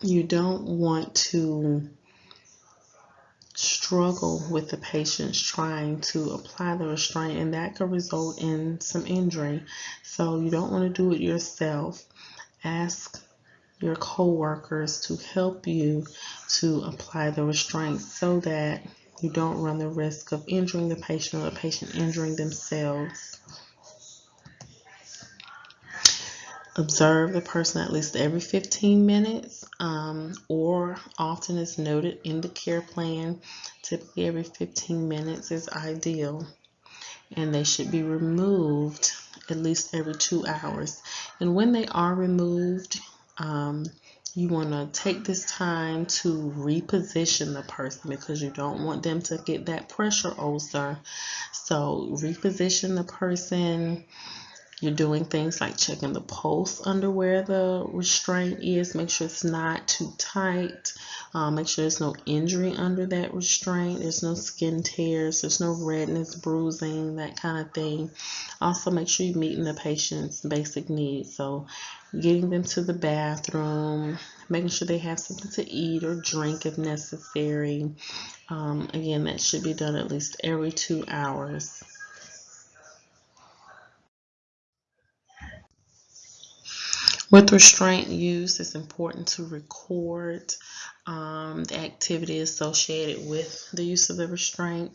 S1: you don't want to struggle with the patients trying to apply the restraint, and that could result in some injury. So you don't want to do it yourself. Ask your co-workers to help you to apply the restraint so that you don't run the risk of injuring the patient or the patient injuring themselves. Observe the person at least every 15 minutes um, or often as noted in the care plan. Typically every 15 minutes is ideal and they should be removed at least every two hours. And when they are removed, um, you want to take this time to reposition the person because you don't want them to get that pressure ulcer. So reposition the person you're doing things like checking the pulse under where the restraint is. Make sure it's not too tight. Um, make sure there's no injury under that restraint. There's no skin tears. There's no redness, bruising, that kind of thing. Also, make sure you're meeting the patient's basic needs. So, getting them to the bathroom, making sure they have something to eat or drink if necessary. Um, again, that should be done at least every two hours. With restraint use, it's important to record um, the activity associated with the use of the restraint.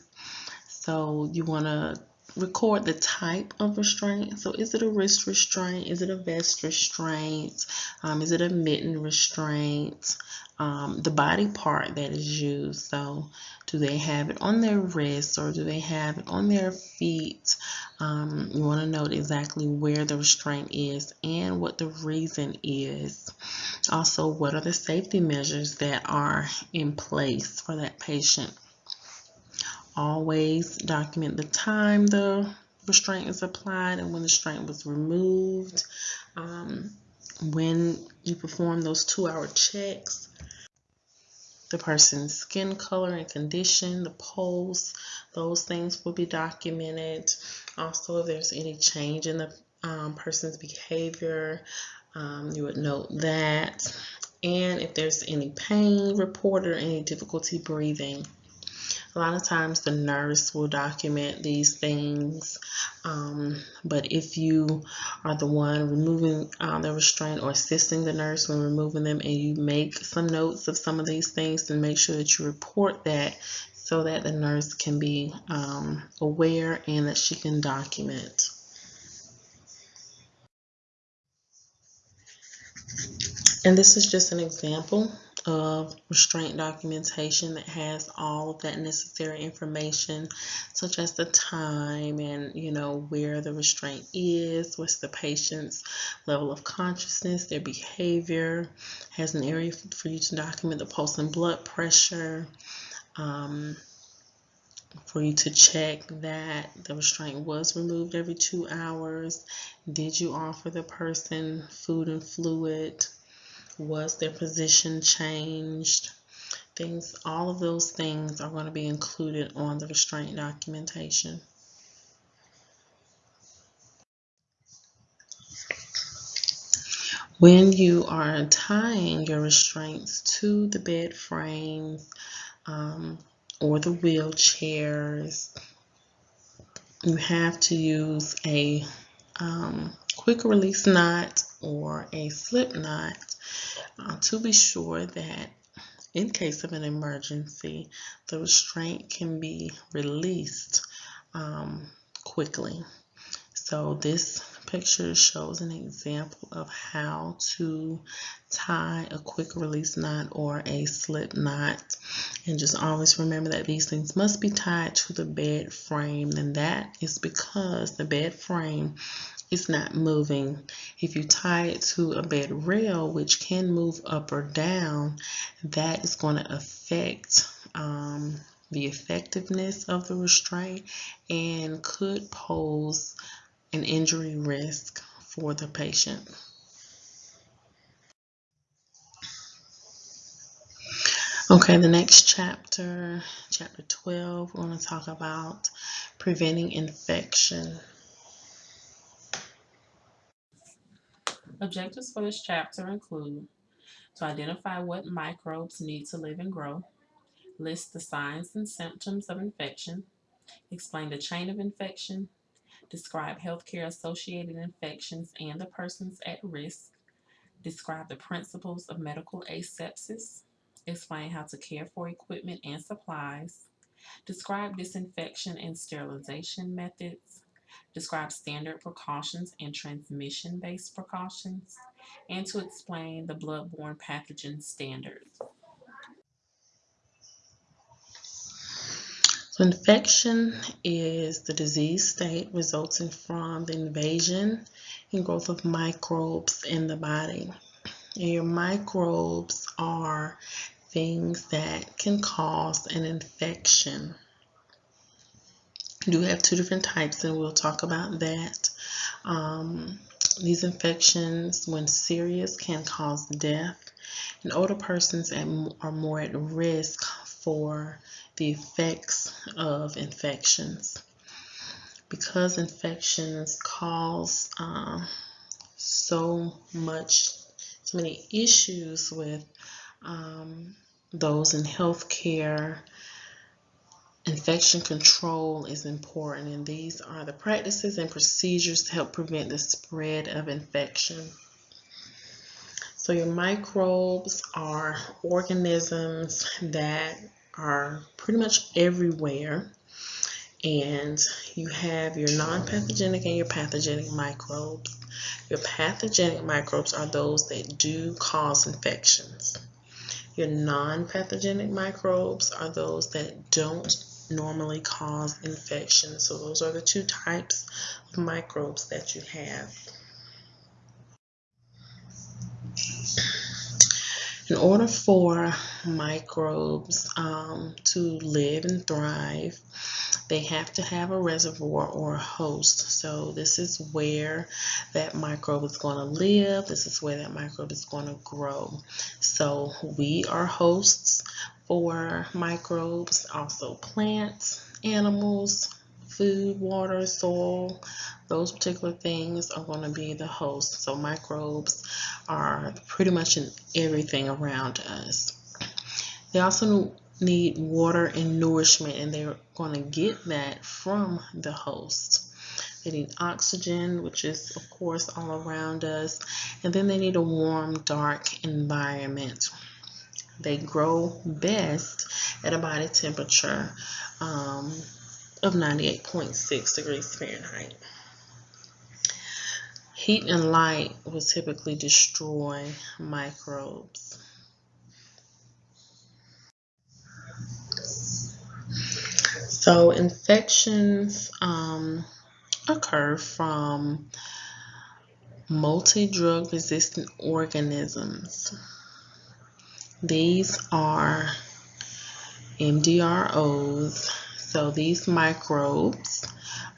S1: So you want to record the type of restraint. So is it a wrist restraint? Is it a vest restraint? Um, is it a mitten restraint? Um, the body part that is used. So do they have it on their wrists or do they have it on their feet? Um, you want to note exactly where the restraint is and what the reason is. Also, what are the safety measures that are in place for that patient? Always document the time the restraint is applied and when the restraint was removed. Um, when you perform those two hour checks, the person's skin color and condition, the pulse, those things will be documented. Also, if there's any change in the um, person's behavior, um, you would note that. And if there's any pain reported or any difficulty breathing. A lot of times the nurse will document these things, um, but if you are the one removing uh, the restraint or assisting the nurse when removing them and you make some notes of some of these things, then make sure that you report that so that the nurse can be um, aware and that she can document. And this is just an example of restraint documentation that has all of that necessary information such as the time and you know where the restraint is what's the patient's level of consciousness their behavior has an area for you to document the pulse and blood pressure um, for you to check that the restraint was removed every two hours. Did you offer the person food and fluid was their position changed? Things, all of those things are going to be included on the restraint documentation. When you are tying your restraints to the bed frames um, or the wheelchairs, you have to use a um, quick release knot or a slip knot uh, to be sure that in case of an emergency, the restraint can be released um, quickly. So this picture shows an example of how to tie a quick release knot or a slip knot. And just always remember that these things must be tied to the bed frame. And that is because the bed frame it's not moving. If you tie it to a bed rail, which can move up or down, that is going to affect um, the effectiveness of the restraint and could pose an injury risk for the patient. Okay, the next chapter, chapter 12, we're going to talk about preventing infection.
S2: Objectives for this chapter include to identify what microbes need to live and grow, list the signs and symptoms of infection, explain the chain of infection, describe healthcare associated infections and the persons at risk, describe the principles of medical asepsis, explain how to care for equipment and supplies, describe disinfection and sterilization methods, describe standard precautions and transmission based precautions, and to explain the bloodborne pathogen standards.
S1: So infection is the disease state resulting from the invasion and growth of microbes in the body. And your microbes are things that can cause an infection. Do have two different types, and we'll talk about that. Um, these infections, when serious, can cause death, and older persons are more at risk for the effects of infections. Because infections cause um, so much, so many issues with um, those in healthcare, infection control is important, and these are the practices and procedures to help prevent the spread of infection. So, your microbes are organisms that are pretty much everywhere. And you have your non pathogenic and your pathogenic microbes. Your pathogenic microbes are those that do cause infections. Your non pathogenic microbes are those that don't normally cause infection. So, those are the two types of microbes that you have. In order for microbes um, to live and thrive, they have to have a reservoir or a host. So this is where that microbe is going to live. This is where that microbe is going to grow. So we are hosts for microbes, also plants, animals, food, water, soil, those particular things are going to be the host. So microbes are pretty much in everything around us. They also need water and nourishment, and they're going to get that from the host. They need oxygen, which is, of course, all around us, and then they need a warm, dark environment. They grow best at a body temperature um, of 98.6 degrees Fahrenheit. Heat and light will typically destroy microbes. So infections um, occur from multi-drug resistant organisms. These are MDROs. So these microbes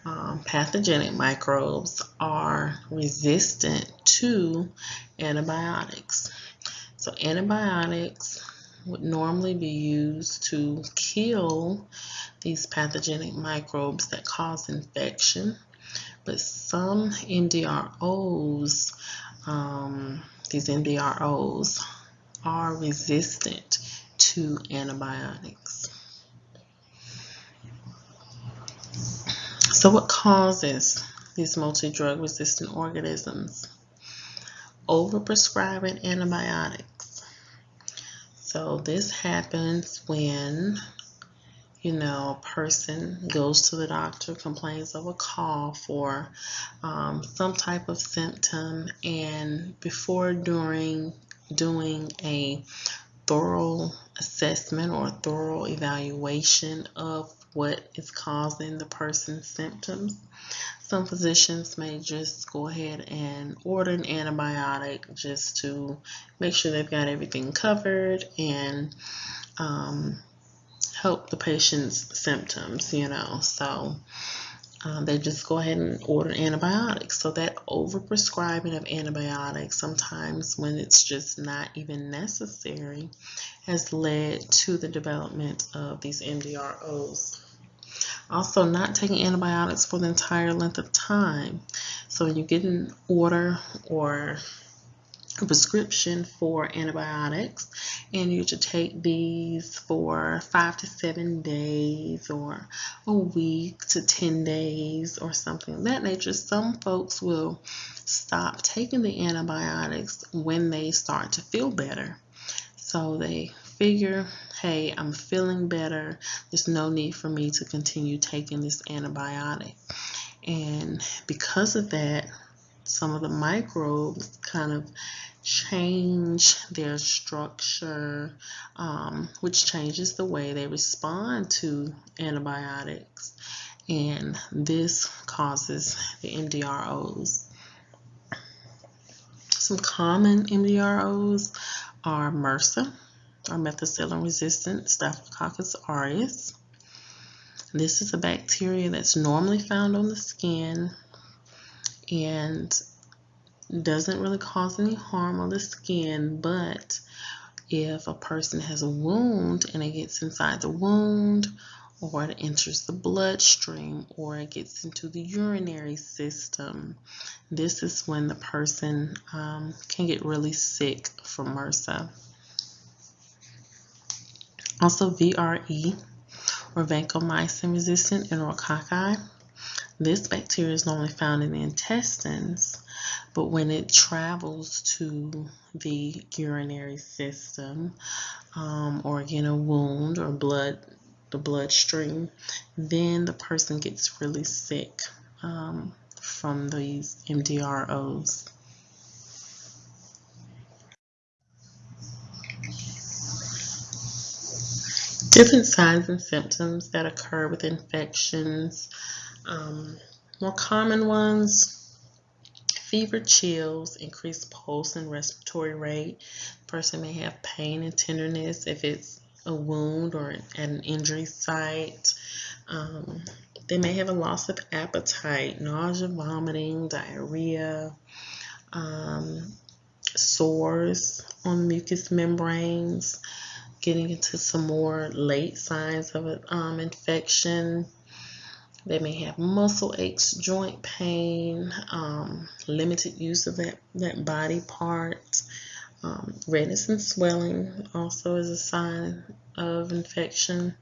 S1: um, pathogenic microbes are resistant to antibiotics. So antibiotics would normally be used to kill these pathogenic microbes that cause infection. But some MDROs, um, these MDROs, are resistant to antibiotics. So what causes these multi-drug resistant organisms? Overprescribing antibiotics. So this happens when you know, a person goes to the doctor, complains of a cough or um, some type of symptom, and before during doing a thorough assessment or a thorough evaluation of what is causing the person's symptoms. Some physicians may just go ahead and order an antibiotic just to make sure they've got everything covered and um, help the patient's symptoms, you know. So um, they just go ahead and order antibiotics. So that overprescribing of antibiotics, sometimes when it's just not even necessary, has led to the development of these MDROs. Also, not taking antibiotics for the entire length of time. So you get an order or a prescription for antibiotics and you should take these for five to seven days or a week to 10 days or something of that nature. Some folks will stop taking the antibiotics when they start to feel better. So they figure, hey, I'm feeling better. There's no need for me to continue taking this antibiotic. And because of that, some of the microbes kind of change their structure, um, which changes the way they respond to antibiotics. And this causes the MDROs. Some common MDROs are MRSA, or methicillin resistant Staphylococcus aureus. This is a bacteria that's normally found on the skin and doesn't really cause any harm on the skin, but if a person has a wound and it gets inside the wound, or it enters the bloodstream, or it gets into the urinary system, this is when the person um, can get really sick from MRSA. Also, VRE, or vancomycin resistant enterococci. This bacteria is normally found in the intestines, but when it travels to the urinary system um, or again a wound or blood, the bloodstream, then the person gets really sick um, from these MDROs. Different signs and symptoms that occur with infections. Um, more common ones, fever, chills, increased pulse and respiratory rate. Person may have pain and tenderness if it's a wound or at an injury site. Um, they may have a loss of appetite, nausea, vomiting, diarrhea, um, sores on mucous membranes, getting into some more late signs of an um, infection. They may have muscle aches, joint pain, um, limited use of that, that body part. Um, redness and swelling also is a sign of infection.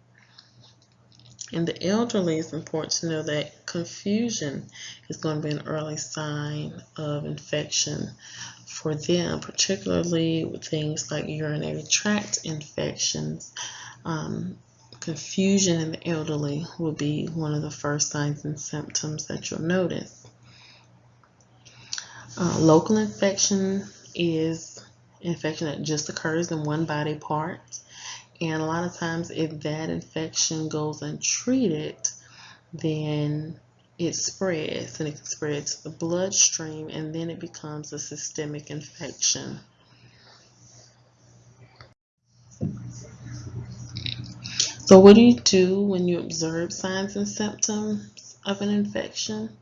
S1: In the elderly, it's important to know that confusion is going to be an early sign of infection for them, particularly with things like urinary tract infections. Um, confusion in the elderly will be one of the first signs and symptoms that you'll notice. Uh, local infection is infection that just occurs in one body part. And a lot of times, if that infection goes untreated, then it spreads and it can spread to the bloodstream and then it becomes a systemic infection. So what do you do when you observe signs and symptoms of an infection?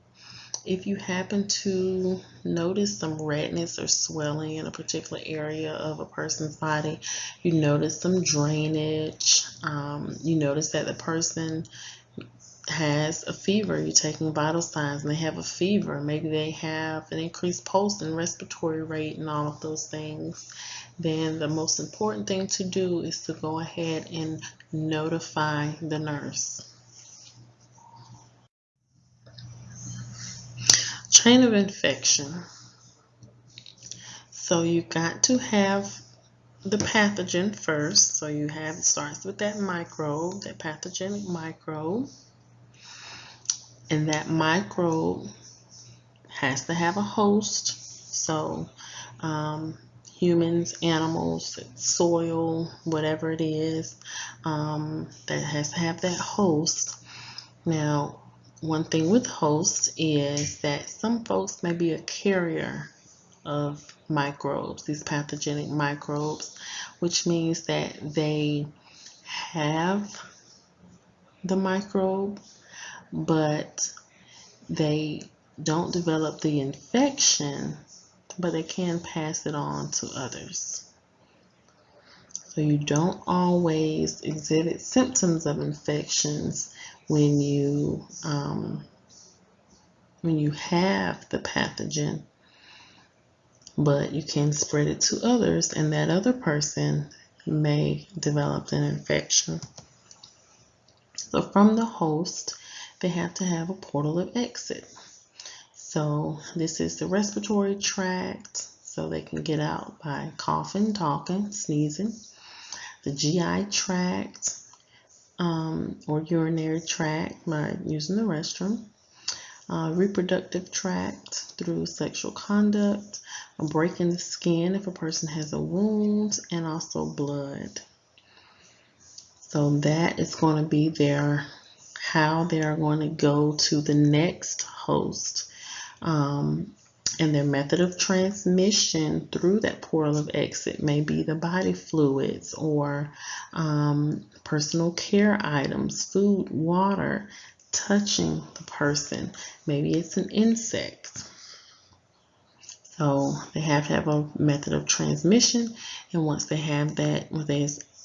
S1: If you happen to notice some redness or swelling in a particular area of a person's body, you notice some drainage, um, you notice that the person has a fever, you're taking vital signs and they have a fever, maybe they have an increased pulse and respiratory rate and all of those things, then the most important thing to do is to go ahead and notify the nurse. Chain of infection. So you got to have the pathogen first. So you have, it starts with that microbe, that pathogenic microbe. And that microbe has to have a host. So um, humans, animals, soil, whatever it is, um, that has to have that host. Now, one thing with host is that some folks may be a carrier of microbes, these pathogenic microbes, which means that they have the microbe but they don't develop the infection, but they can pass it on to others. So you don't always exhibit symptoms of infections when you um, when you have the pathogen, but you can spread it to others, and that other person may develop an infection. So, from the host, they have to have a portal of exit. So, this is the respiratory tract, so they can get out by coughing, talking, sneezing. The GI tract um, or urinary tract by using the restroom. Uh, reproductive tract through sexual conduct, a break in the skin if a person has a wound, and also blood. So that is going to be their how they are going to go to the next host. Um, and their method of transmission through that portal of exit may be the body fluids or um, personal care items, food, water, touching the person. Maybe it's an insect. So they have to have a method of transmission, and once they have that,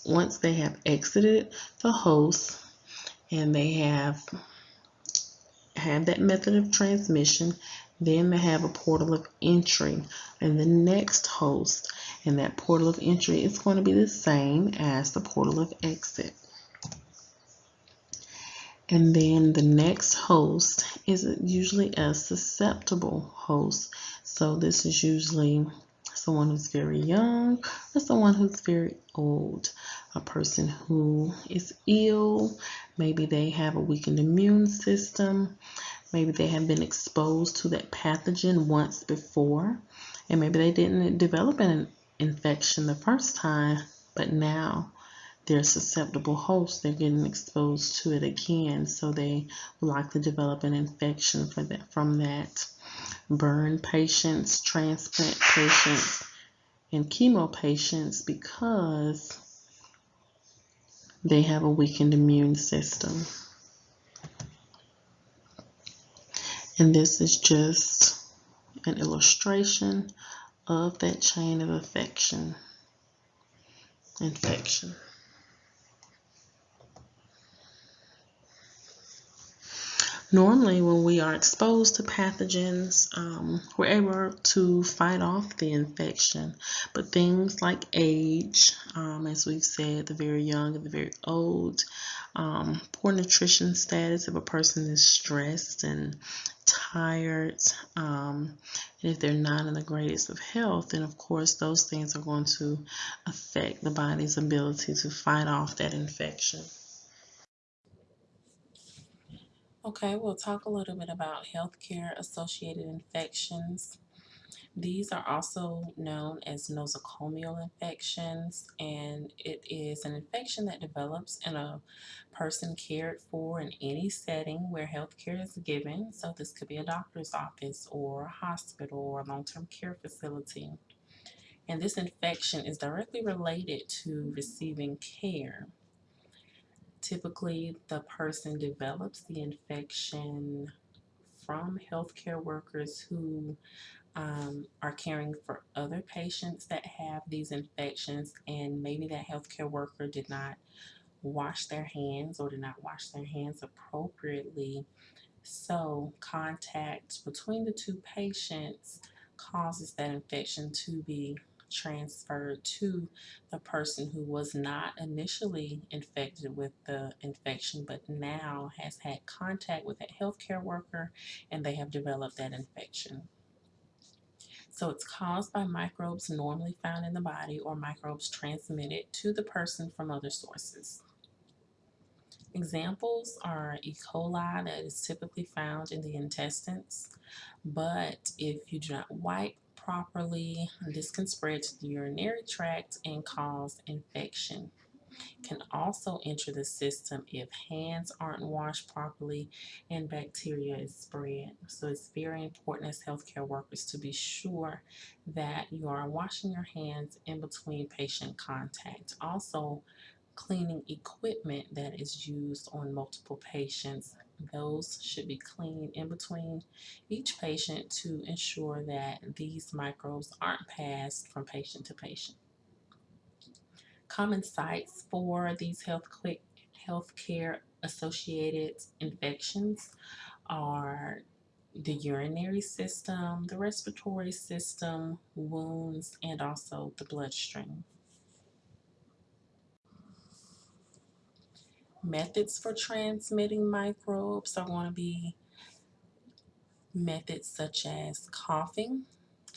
S1: once they have exited the host and they have have that method of transmission, then they have a portal of entry and the next host. And that portal of entry is going to be the same as the portal of exit. And then the next host is usually a susceptible host. So this is usually someone who's very young or someone who's very old. A person who is ill, maybe they have a weakened immune system, maybe they have been exposed to that pathogen once before, and maybe they didn't develop an infection the first time, but now they're susceptible hosts, they're getting exposed to it again, so they will likely develop an infection for that from that. Burn patients, transplant patients, and chemo patients because they have a weakened immune system. And this is just an illustration of that chain of affection, infection. Normally, when we are exposed to pathogens, um, we're able to fight off the infection. But things like age, um, as we've said, the very young and the very old, um, poor nutrition status if a person is stressed and tired, um, and if they're not in the greatest of health, then of course those things are going to affect the body's ability to fight off that infection.
S2: Okay, we'll talk a little bit about healthcare associated infections. These are also known as nosocomial infections, and it is an infection that develops in a person cared for in any setting where healthcare is given. So, this could be a doctor's office, or a hospital, or a long term care facility. And this infection is directly related to receiving care. Typically, the person develops the infection from healthcare workers who um, are caring for other patients that have these infections, and maybe that healthcare worker did not wash their hands or did not wash their hands appropriately. So, contact between the two patients causes that infection to be transferred to the person who was not initially infected with the infection but now has had contact with that healthcare worker and they have developed that infection. So it's caused by microbes normally found in the body or microbes transmitted to the person from other sources. Examples are E. coli that is typically found in the intestines, but if you do not wipe properly, this can spread to the urinary tract and cause infection. Can also enter the system if hands aren't washed properly and bacteria is spread. So it's very important as healthcare workers to be sure that you are washing your hands in between patient contact. Also, cleaning equipment that is used on multiple patients those should be cleaned in between each patient to ensure that these microbes aren't passed from patient to patient. Common sites for these health healthcare associated infections are the urinary system, the respiratory system, wounds, and also the bloodstream. Methods for transmitting microbes are going to be methods such as coughing,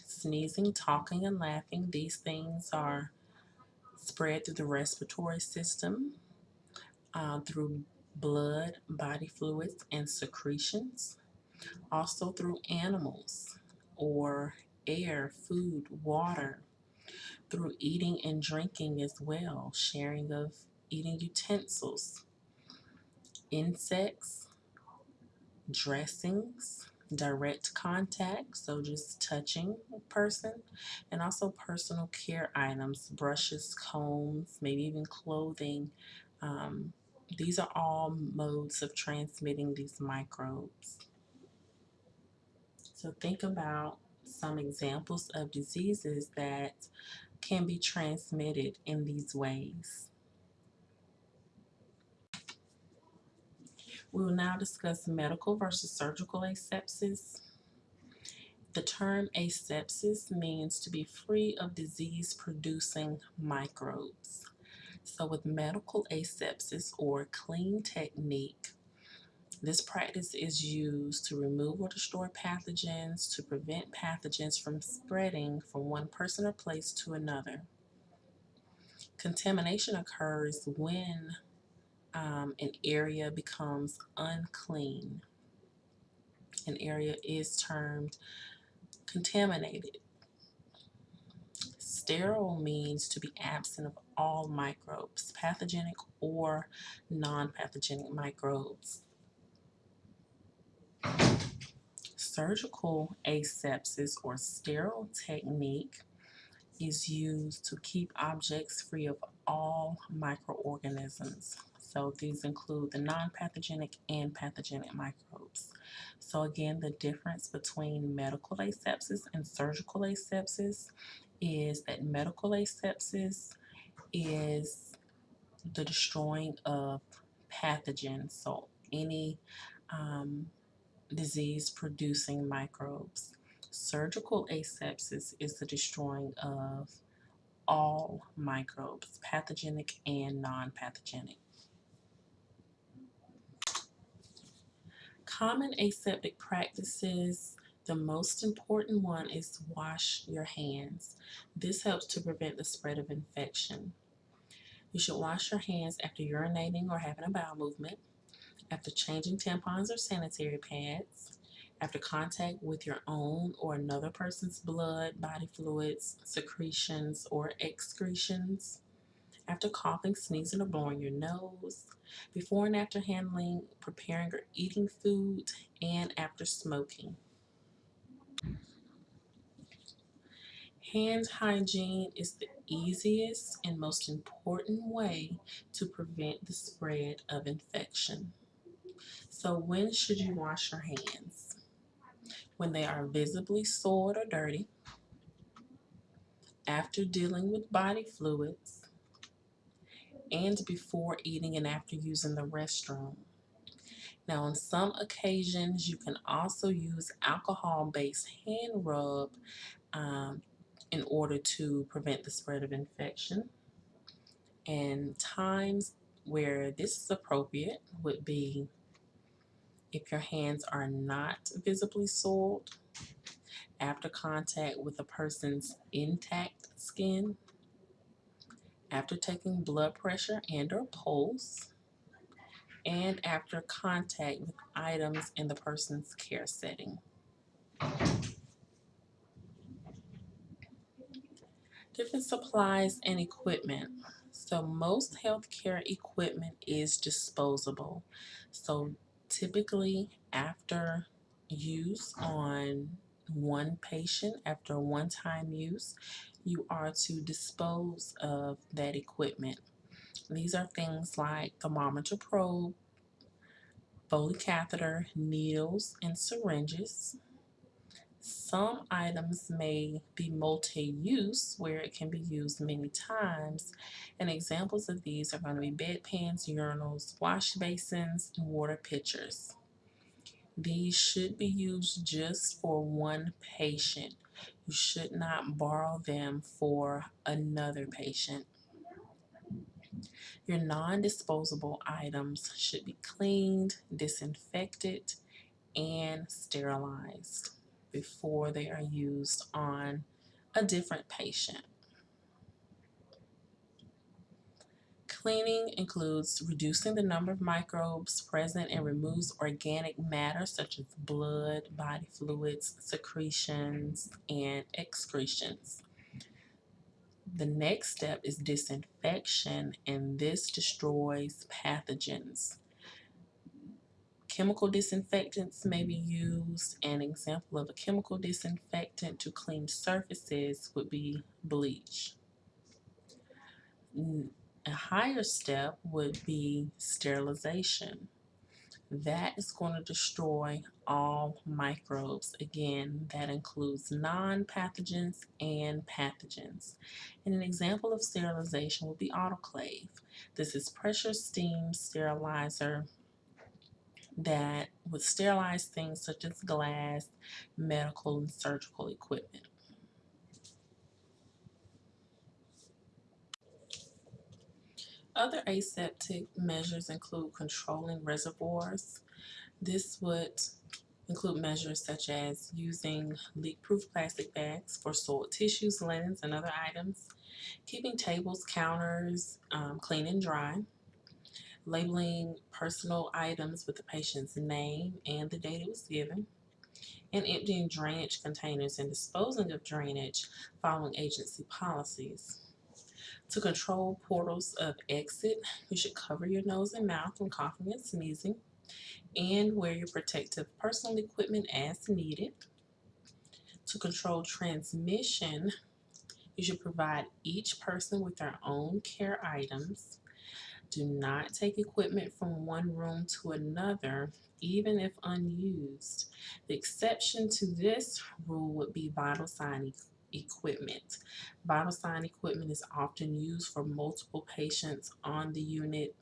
S2: sneezing, talking, and laughing. These things are spread through the respiratory system, uh, through blood, body fluids, and secretions. Also through animals or air, food, water. Through eating and drinking as well, sharing of eating utensils, insects, dressings, direct contact, so just touching a person, and also personal care items, brushes, combs, maybe even clothing. Um, these are all modes of transmitting these microbes. So think about some examples of diseases that can be transmitted in these ways. We will now discuss medical versus surgical asepsis. The term asepsis means to be free of disease producing microbes. So, with medical asepsis or clean technique, this practice is used to remove or destroy pathogens to prevent pathogens from spreading from one person or place to another. Contamination occurs when um, an area becomes unclean. An area is termed contaminated. Sterile means to be absent of all microbes, pathogenic or non pathogenic microbes. Surgical asepsis or sterile technique is used to keep objects free of all microorganisms. So these include the non-pathogenic and pathogenic microbes. So again, the difference between medical asepsis and surgical asepsis is that medical asepsis is the destroying of pathogens, so any um, disease producing microbes. Surgical asepsis is the destroying of all microbes, pathogenic and non Common aseptic practices the most important one is wash your hands. This helps to prevent the spread of infection. You should wash your hands after urinating or having a bowel movement after changing tampons or sanitary pads, after contact with your own or another person's blood, body fluids, secretions, or excretions, after coughing, sneezing, or blowing your nose, before and after handling, preparing, or eating food, and after smoking. Hand hygiene is the easiest and most important way to prevent the spread of infection. So when should you wash your hands? When they are visibly soiled or dirty, after dealing with body fluids, and before eating and after using the restroom. Now, on some occasions, you can also use alcohol based hand rub um, in order to prevent the spread of infection. And times where this is appropriate would be if your hands are not visibly soiled after contact with a person's intact skin, after taking blood pressure and or pulse, and after contact with items in the person's care setting. Different supplies and equipment. So most healthcare equipment is disposable. So typically after use on one patient, after one-time use, you are to dispose of that equipment. These are things like thermometer probe, Foley catheter, needles, and syringes. Some items may be multi-use where it can be used many times and examples of these are going to be bedpans, urinals, wash basins, and water pitchers. These should be used just for one patient. You should not borrow them for another patient. Your non-disposable items should be cleaned, disinfected, and sterilized before they are used on a different patient. Cleaning includes reducing the number of microbes present and removes organic matter such as blood, body fluids, secretions, and excretions. The next step is disinfection, and this destroys pathogens. Chemical disinfectants may be used. An example of a chemical disinfectant to clean surfaces would be bleach. A higher step would be sterilization. That is going to destroy all microbes. Again, that includes non-pathogens and pathogens. And an example of sterilization would be autoclave. This is pressure steam sterilizer that would sterilize things such as glass, medical, and surgical equipment. Other aseptic measures include controlling reservoirs. This would include measures such as using leak-proof plastic bags for soiled tissues, linens, and other items, keeping tables, counters um, clean and dry, labeling personal items with the patient's name and the date it was given, and emptying drainage containers and disposing of drainage following agency policies. To control portals of exit, you should cover your nose and mouth when coughing and sneezing, and wear your protective personal equipment as needed. To control transmission, you should provide each person with their own care items. Do not take equipment from one room to another, even if unused. The exception to this rule would be vital sign equipment. Vital sign equipment is often used for multiple patients on the unit,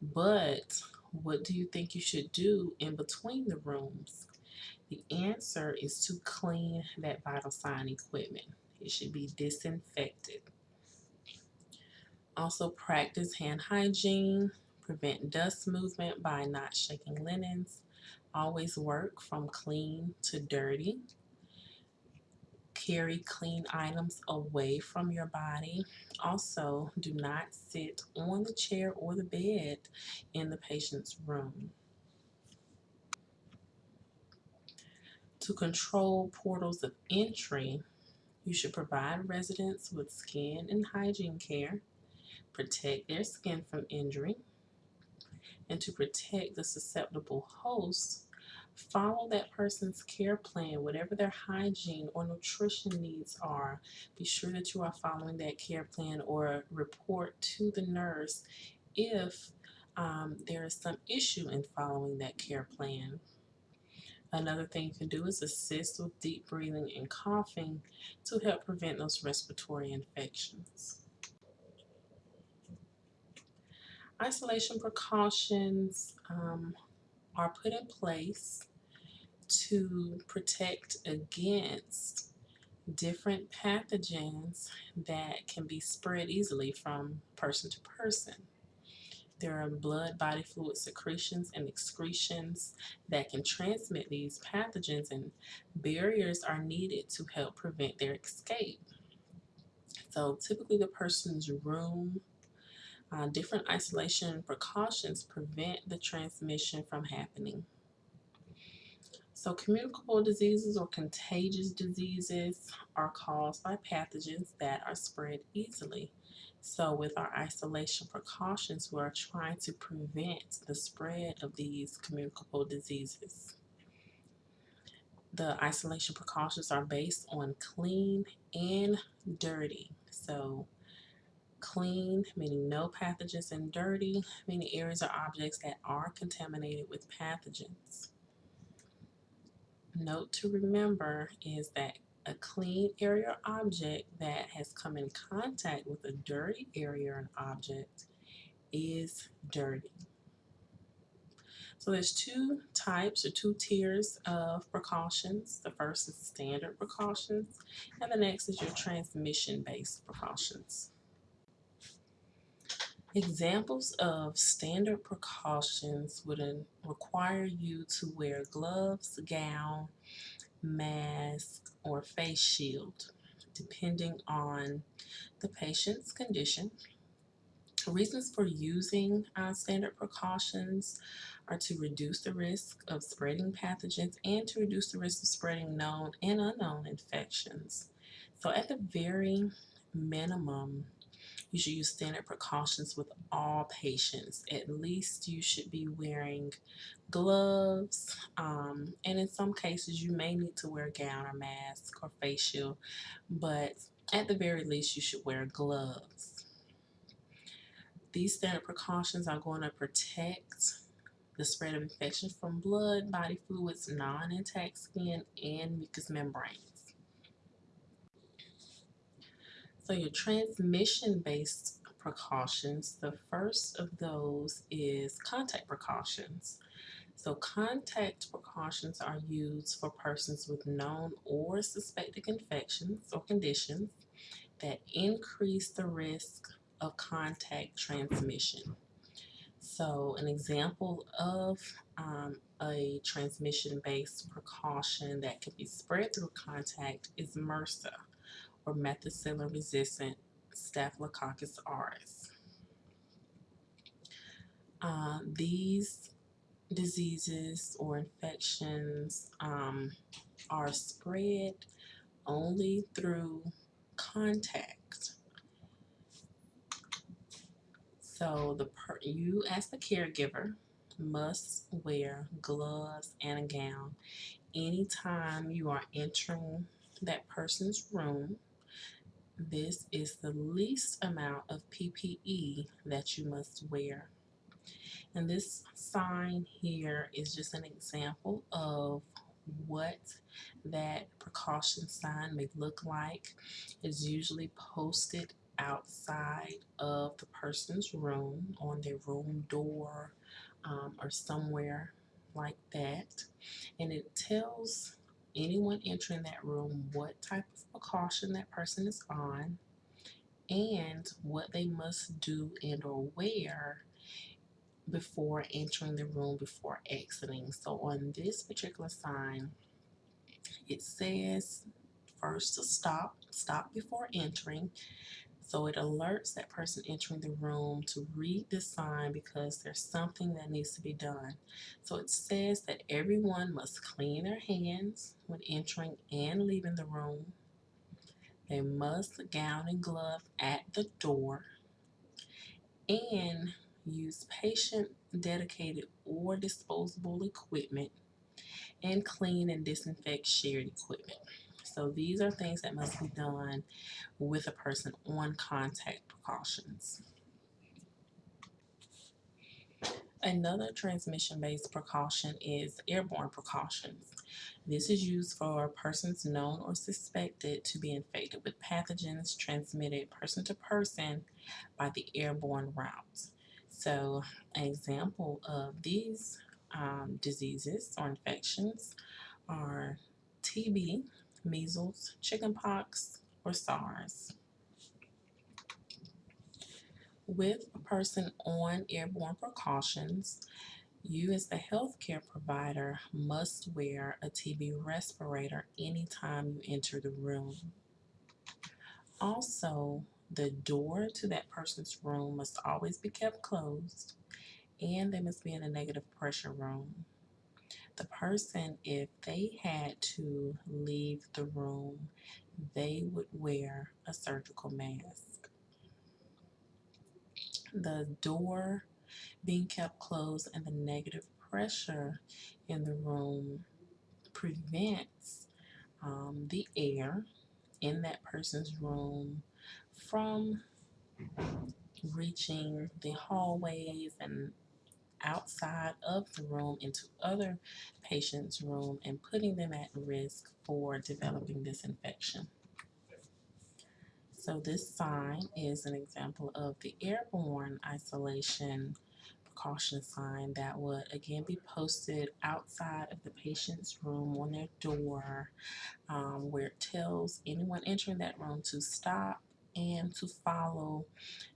S2: but what do you think you should do in between the rooms? The answer is to clean that vital sign equipment. It should be disinfected. Also practice hand hygiene, prevent dust movement by not shaking linens, always work from clean to dirty, carry clean items away from your body. Also, do not sit on the chair or the bed in the patient's room. To control portals of entry, you should provide residents with skin and hygiene care, protect their skin from injury, and to protect the susceptible hosts follow that person's care plan, whatever their hygiene or nutrition needs are. Be sure that you are following that care plan or report to the nurse if um, there is some issue in following that care plan. Another thing you can do is assist with deep breathing and coughing to help prevent those respiratory infections. Isolation precautions um, are put in place to protect against different pathogens that can be spread easily from person to person. There are blood, body fluid secretions, and excretions that can transmit these pathogens, and barriers are needed to help prevent their escape. So, typically, the person's room, uh, different isolation precautions prevent the transmission from happening. So communicable diseases or contagious diseases are caused by pathogens that are spread easily. So with our isolation precautions, we're trying to prevent the spread of these communicable diseases. The isolation precautions are based on clean and dirty. So clean, meaning no pathogens, and dirty, meaning areas or objects that are contaminated with pathogens note to remember is that a clean area or object that has come in contact with a dirty area or an object is dirty. So there's two types or two tiers of precautions. The first is standard precautions, and the next is your transmission-based precautions. Examples of standard precautions would require you to wear gloves, gown, mask, or face shield, depending on the patient's condition. Reasons for using uh, standard precautions are to reduce the risk of spreading pathogens and to reduce the risk of spreading known and unknown infections. So at the very minimum, you should use standard precautions with all patients. At least you should be wearing gloves, um, and in some cases you may need to wear a gown or mask or face shield, but at the very least you should wear gloves. These standard precautions are going to protect the spread of infection from blood, body fluids, non-intact skin, and mucous membranes. So your transmission-based precautions, the first of those is contact precautions. So contact precautions are used for persons with known or suspected infections or conditions that increase the risk of contact transmission. So an example of um, a transmission-based precaution that can be spread through contact is MRSA or methicillin-resistant Staphylococcus aureus. Uh, these diseases or infections um, are spread only through contact. So the you as the caregiver must wear gloves and a gown anytime you are entering that person's room this is the least amount of PPE that you must wear. And this sign here is just an example of what that precaution sign may look like. It's usually posted outside of the person's room, on their room door, um, or somewhere like that. And it tells anyone entering that room what type of precaution that person is on and what they must do and or wear before entering the room before exiting. So on this particular sign, it says first to stop, stop before entering. So it alerts that person entering the room to read the sign because there's something that needs to be done. So it says that everyone must clean their hands when entering and leaving the room. They must gown and glove at the door and use patient dedicated or disposable equipment and clean and disinfect shared equipment. So these are things that must be done with a person on contact precautions. Another transmission-based precaution is airborne precautions. This is used for persons known or suspected to be infected with pathogens transmitted person to person by the airborne route. So an example of these um, diseases or infections are TB, measles, chickenpox, or SARS. With a person on airborne precautions, you as the healthcare provider must wear a TB respirator anytime you enter the room. Also, the door to that person's room must always be kept closed and they must be in a negative pressure room the person, if they had to leave the room, they would wear a surgical mask. The door being kept closed and the negative pressure in the room prevents um, the air in that person's room from reaching the hallways and outside of the room into other patients' room and putting them at risk for developing this infection. So this sign is an example of the airborne isolation precaution sign that would again be posted outside of the patient's room on their door um, where it tells anyone entering that room to stop and to follow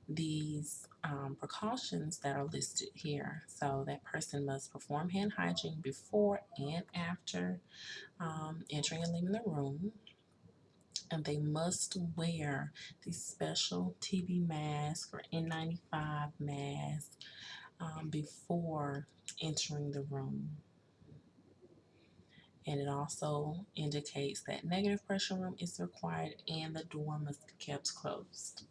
S2: these um, precautions that are listed here. So that person must perform hand hygiene before and after um, entering and leaving the room. And they must wear the special TB mask or N95 mask um, before entering the room. And it also indicates that negative pressure room is required and the door must be kept closed.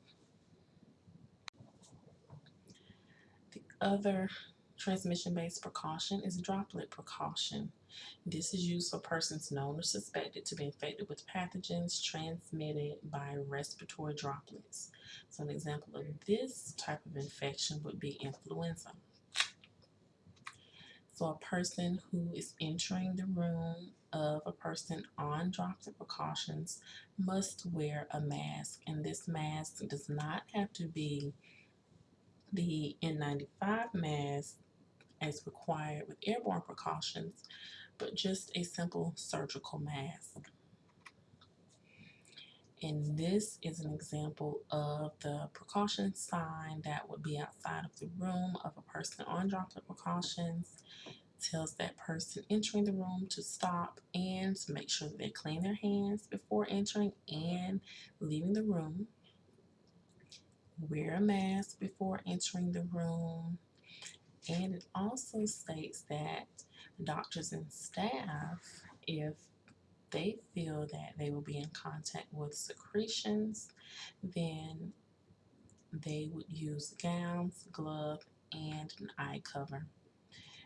S2: The other transmission-based precaution is droplet precaution. This is used for persons known or suspected to be infected with pathogens transmitted by respiratory droplets. So an example of this type of infection would be influenza. So a person who is entering the room of a person on droplet precautions must wear a mask. And this mask does not have to be the N95 mask as required with airborne precautions, but just a simple surgical mask. And this is an example of the precaution sign that would be outside of the room of a person on droplet precautions. Tells that person entering the room to stop and to make sure that they clean their hands before entering and leaving the room. Wear a mask before entering the room. And it also states that doctors and staff, if they feel that they will be in contact with secretions, then they would use gowns, gloves, and an eye cover.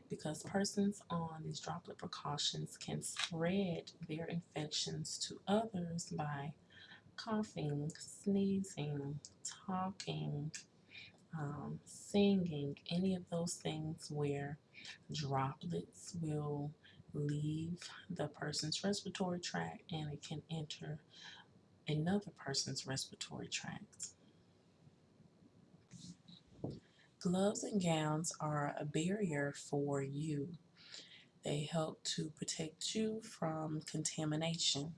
S2: Because persons on these droplet precautions can spread their infections to others by coughing, sneezing, talking, um, singing, any of those things where droplets will leave the person's respiratory tract and it can enter another person's respiratory tract. Gloves and gowns are a barrier for you. They help to protect you from contamination.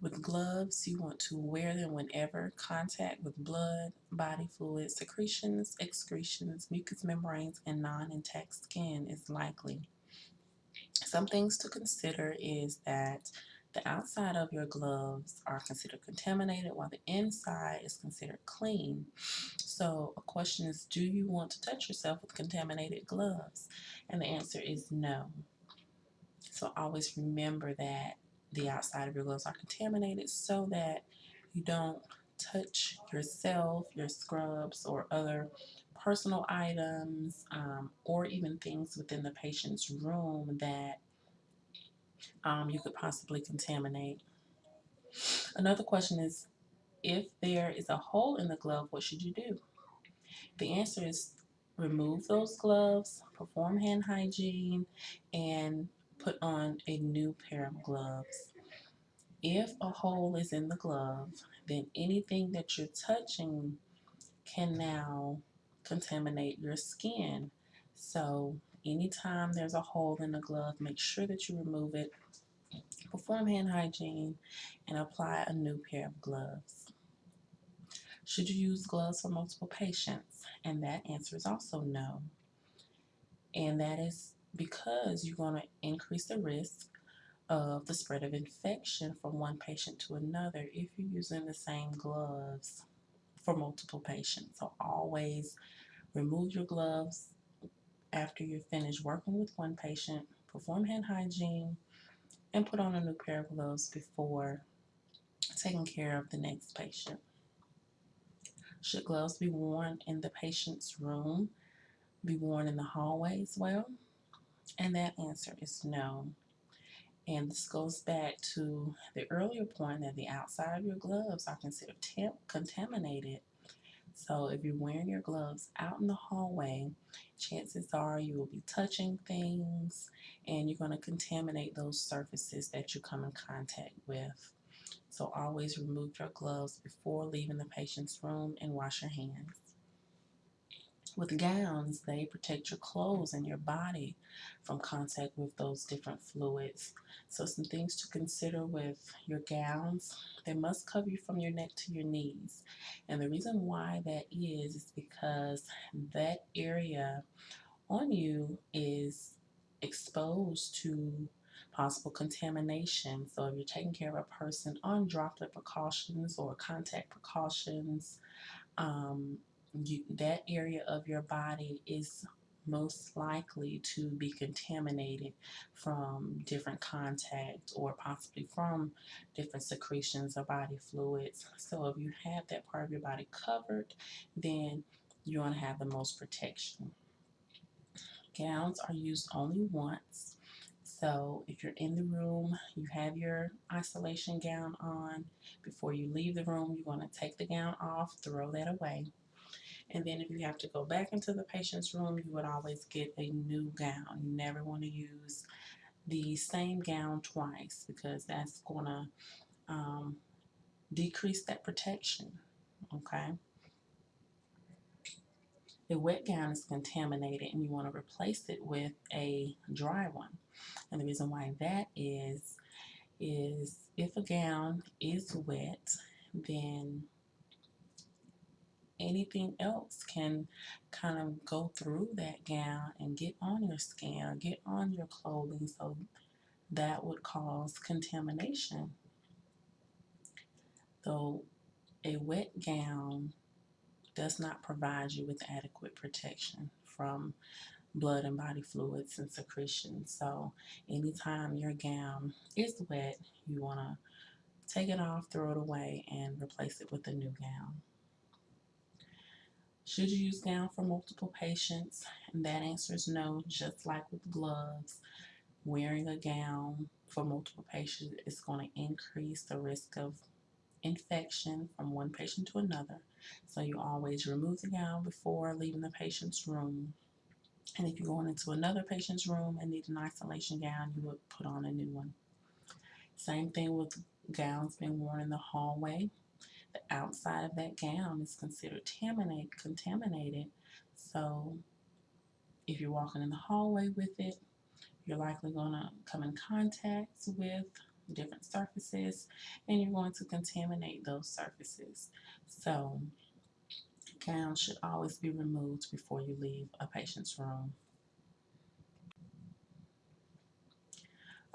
S2: With gloves, you want to wear them whenever contact with blood, body fluids, secretions, excretions, mucous membranes, and non-intact skin is likely. Some things to consider is that the outside of your gloves are considered contaminated while the inside is considered clean. So a question is, do you want to touch yourself with contaminated gloves? And the answer is no. So always remember that the outside of your gloves are contaminated so that you don't touch yourself, your scrubs, or other personal items, um, or even things within the patient's room that um, you could possibly contaminate. Another question is, if there is a hole in the glove, what should you do? The answer is remove those gloves, perform hand hygiene, and put on a new pair of gloves. If a hole is in the glove, then anything that you're touching can now contaminate your skin. So anytime there's a hole in the glove, make sure that you remove it, perform hand hygiene, and apply a new pair of gloves. Should you use gloves for multiple patients? And that answer is also no. And that is because you're going to increase the risk of the spread of infection from one patient to another if you're using the same gloves for multiple patients. So always remove your gloves after you're finished working with one patient, perform hand hygiene, and put on a new pair of gloves before taking care of the next patient. Should gloves be worn in the patient's room, be worn in the hallway as well? And that answer is no. And this goes back to the earlier point that the outside of your gloves are considered contaminated. So if you're wearing your gloves out in the hallway, chances are you will be touching things and you're going to contaminate those surfaces that you come in contact with. So always remove your gloves before leaving the patient's room and wash your hands. With gowns, they protect your clothes and your body from contact with those different fluids. So, some things to consider with your gowns they must cover you from your neck to your knees. And the reason why that is, is because that area on you is exposed to possible contamination. So, if you're taking care of a person on droplet precautions or contact precautions, um, you, that area of your body is most likely to be contaminated from different contact or possibly from different secretions or body fluids. So if you have that part of your body covered, then you're going to have the most protection. Gowns are used only once. So if you're in the room, you have your isolation gown on. Before you leave the room, you're going to take the gown off, throw that away. And then if you have to go back into the patient's room, you would always get a new gown. You never want to use the same gown twice because that's going to um, decrease that protection. Okay. The wet gown is contaminated and you want to replace it with a dry one. And the reason why that is, is if a gown is wet, then anything else can kind of go through that gown and get on your skin or get on your clothing. So that would cause contamination. Though a wet gown does not provide you with adequate protection from blood and body fluids and secretions. So anytime your gown is wet, you want to take it off, throw it away, and replace it with a new gown. Should you use gown for multiple patients? And that answer is no, just like with gloves. Wearing a gown for multiple patients is going to increase the risk of infection from one patient to another. So you always remove the gown before leaving the patient's room. And if you're going into another patient's room and need an isolation gown, you would put on a new one. Same thing with gowns being worn in the hallway the outside of that gown is considered contaminated. So if you're walking in the hallway with it, you're likely going to come in contact with different surfaces and you're going to contaminate those surfaces. So gowns should always be removed before you leave a patient's room.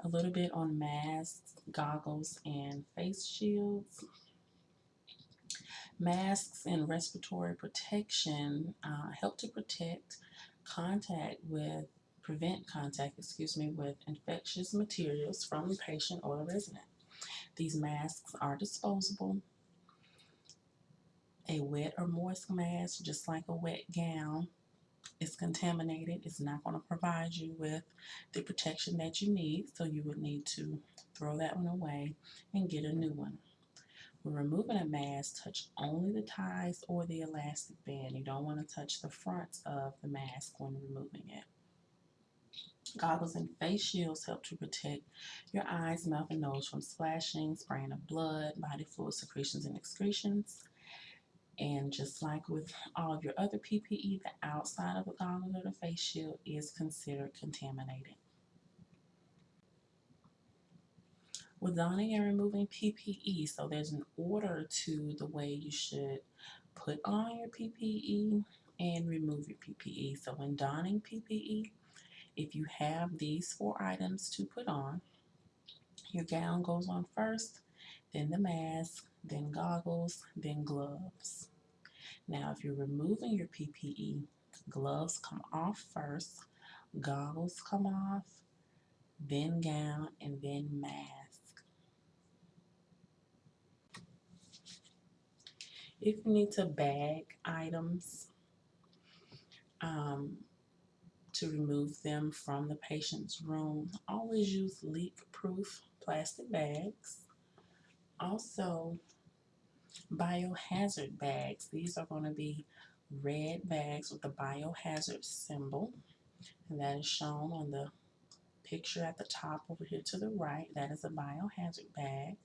S2: A little bit on masks, goggles, and face shields. Masks and respiratory protection uh, help to protect contact with, prevent contact, excuse me, with infectious materials from the patient or the resident. These masks are disposable. A wet or moist mask, just like a wet gown, is contaminated. It's not going to provide you with the protection that you need, so you would need to throw that one away and get a new one. When removing a mask, touch only the ties or the elastic band. You don't want to touch the front of the mask when removing it. Goggles and face shields help to protect your eyes, mouth, and nose from splashing, spraying of blood, body fluid secretions, and excretions. And just like with all of your other PPE, the outside of the goggle or the face shield is considered contaminated. With donning and removing PPE. So there's an order to the way you should put on your PPE and remove your PPE. So when donning PPE, if you have these four items to put on, your gown goes on first, then the mask, then goggles, then gloves. Now, if you're removing your PPE, gloves come off first, goggles come off, then gown, and then mask. If you need to bag items um, to remove them from the patient's room, always use leak-proof plastic bags. Also, biohazard bags. These are going to be red bags with the biohazard symbol, and that is shown on the picture at the top over here to the right. That is a biohazard bag.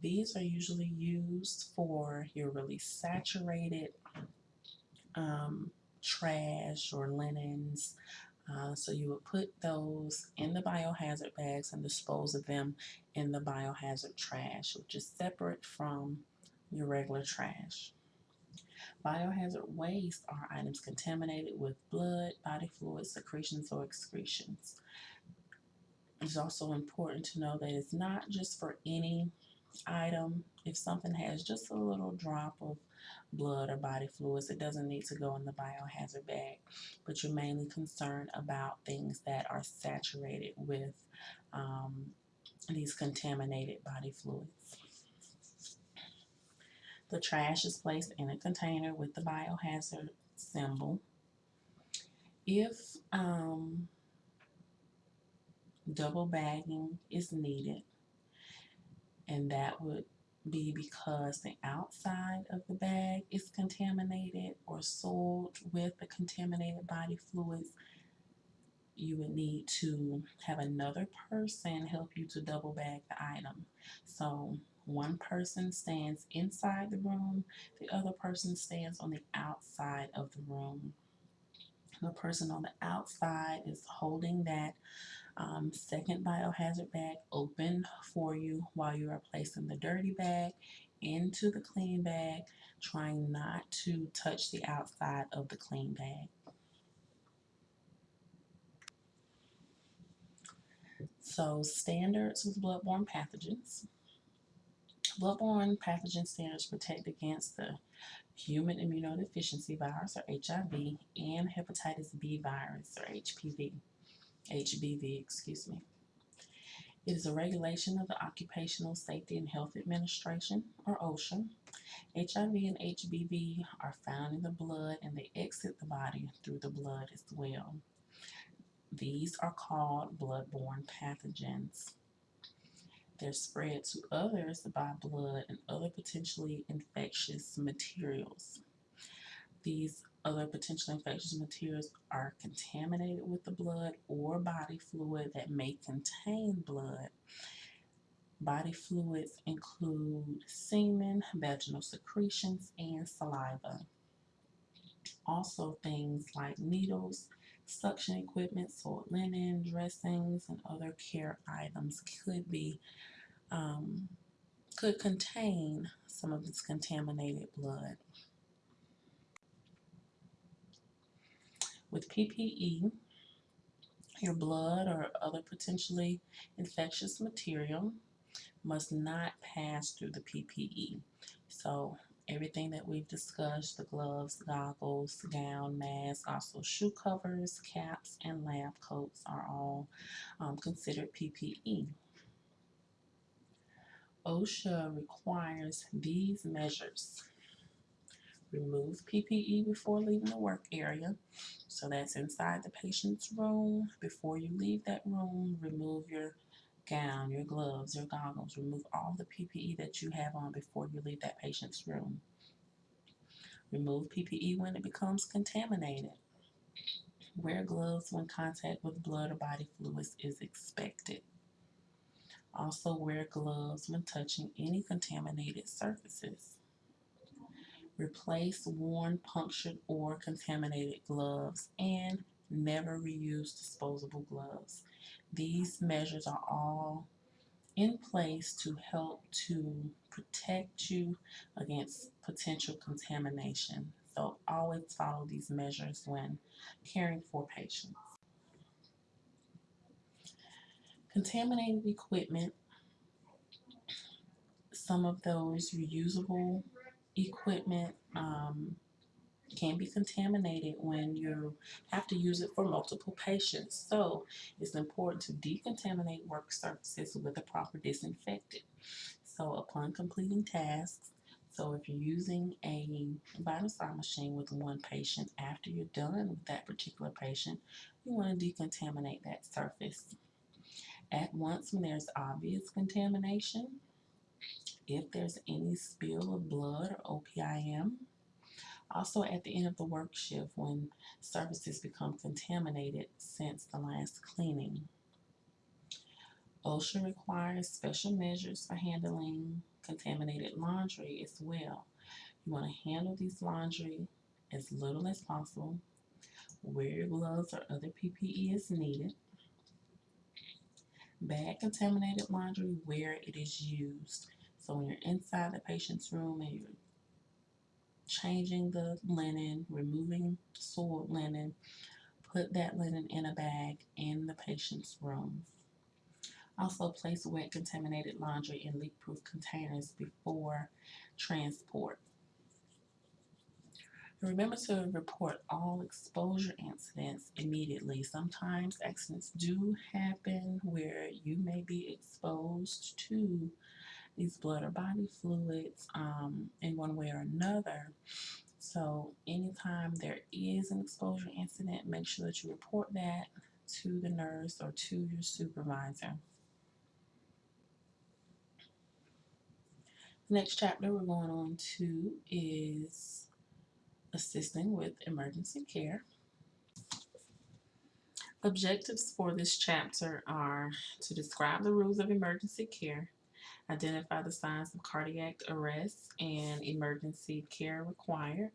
S2: These are usually used for your really saturated um, trash or linens. Uh, so you would put those in the biohazard bags and dispose of them in the biohazard trash, which is separate from your regular trash. Biohazard waste are items contaminated with blood, body fluids, secretions, or excretions. It's also important to know that it's not just for any item. If something has just a little drop of blood or body fluids, it doesn't need to go in the biohazard bag. But you're mainly concerned about things that are saturated with um, these contaminated body fluids. The trash is placed in a container with the biohazard symbol. If um, double bagging is needed, and that would be because the outside of the bag is contaminated or soiled with the contaminated body fluids, you would need to have another person help you to double bag the item. So one person stands inside the room, the other person stands on the outside of the room. The person on the outside is holding that um, second biohazard bag open for you while you are placing the dirty bag into the clean bag, trying not to touch the outside of the clean bag. So standards with bloodborne pathogens. Bloodborne pathogen standards protect against the human immunodeficiency virus or HIV and hepatitis B virus or HPV. HBV, excuse me. It is a regulation of the Occupational Safety and Health Administration, or OSHA. HIV and HBV are found in the blood and they exit the body through the blood as well. These are called bloodborne pathogens. They're spread to others by blood and other potentially infectious materials. These other potentially infectious materials are contaminated with the blood or body fluid that may contain blood. Body fluids include semen, vaginal secretions, and saliva. Also, things like needles, suction equipment, soiled linen, dressings, and other care items could be um, could contain some of this contaminated blood. With PPE, your blood or other potentially infectious material must not pass through the PPE. So everything that we've discussed, the gloves, goggles, gown, mask, also shoe covers, caps, and lab coats are all um, considered PPE. OSHA requires these measures Remove PPE before leaving the work area. So that's inside the patient's room. Before you leave that room, remove your gown, your gloves, your goggles. Remove all the PPE that you have on before you leave that patient's room. Remove PPE when it becomes contaminated. Wear gloves when contact with blood or body fluids is expected. Also wear gloves when touching any contaminated surfaces. Replace worn, punctured, or contaminated gloves and never reuse disposable gloves. These measures are all in place to help to protect you against potential contamination. So always follow these measures when caring for patients. Contaminated equipment, some of those reusable equipment um, can be contaminated when you have to use it for multiple patients. So it's important to decontaminate work surfaces with a proper disinfectant. So upon completing tasks, so if you're using a vital sign machine with one patient, after you're done with that particular patient, you want to decontaminate that surface. At once when there's obvious contamination, if there's any spill of blood or OPIM. Also at the end of the work shift when surfaces become contaminated since the last cleaning. OSHA requires special measures for handling contaminated laundry as well. You want to handle these laundry as little as possible Wear your gloves or other PPE as needed. Bag contaminated laundry where it is used. So when you're inside the patient's room and you're changing the linen, removing soiled linen, put that linen in a bag in the patient's room. Also place wet contaminated laundry in leak-proof containers before transport. Remember to report all exposure incidents immediately. Sometimes accidents do happen where you may be exposed to these blood or body fluids um, in one way or another. So anytime there is an exposure incident, make sure that you report that to the nurse or to your supervisor. The next chapter we're going on to is assisting with emergency care. Objectives for this chapter are to describe the rules of emergency care, identify the signs of cardiac arrest and emergency care required,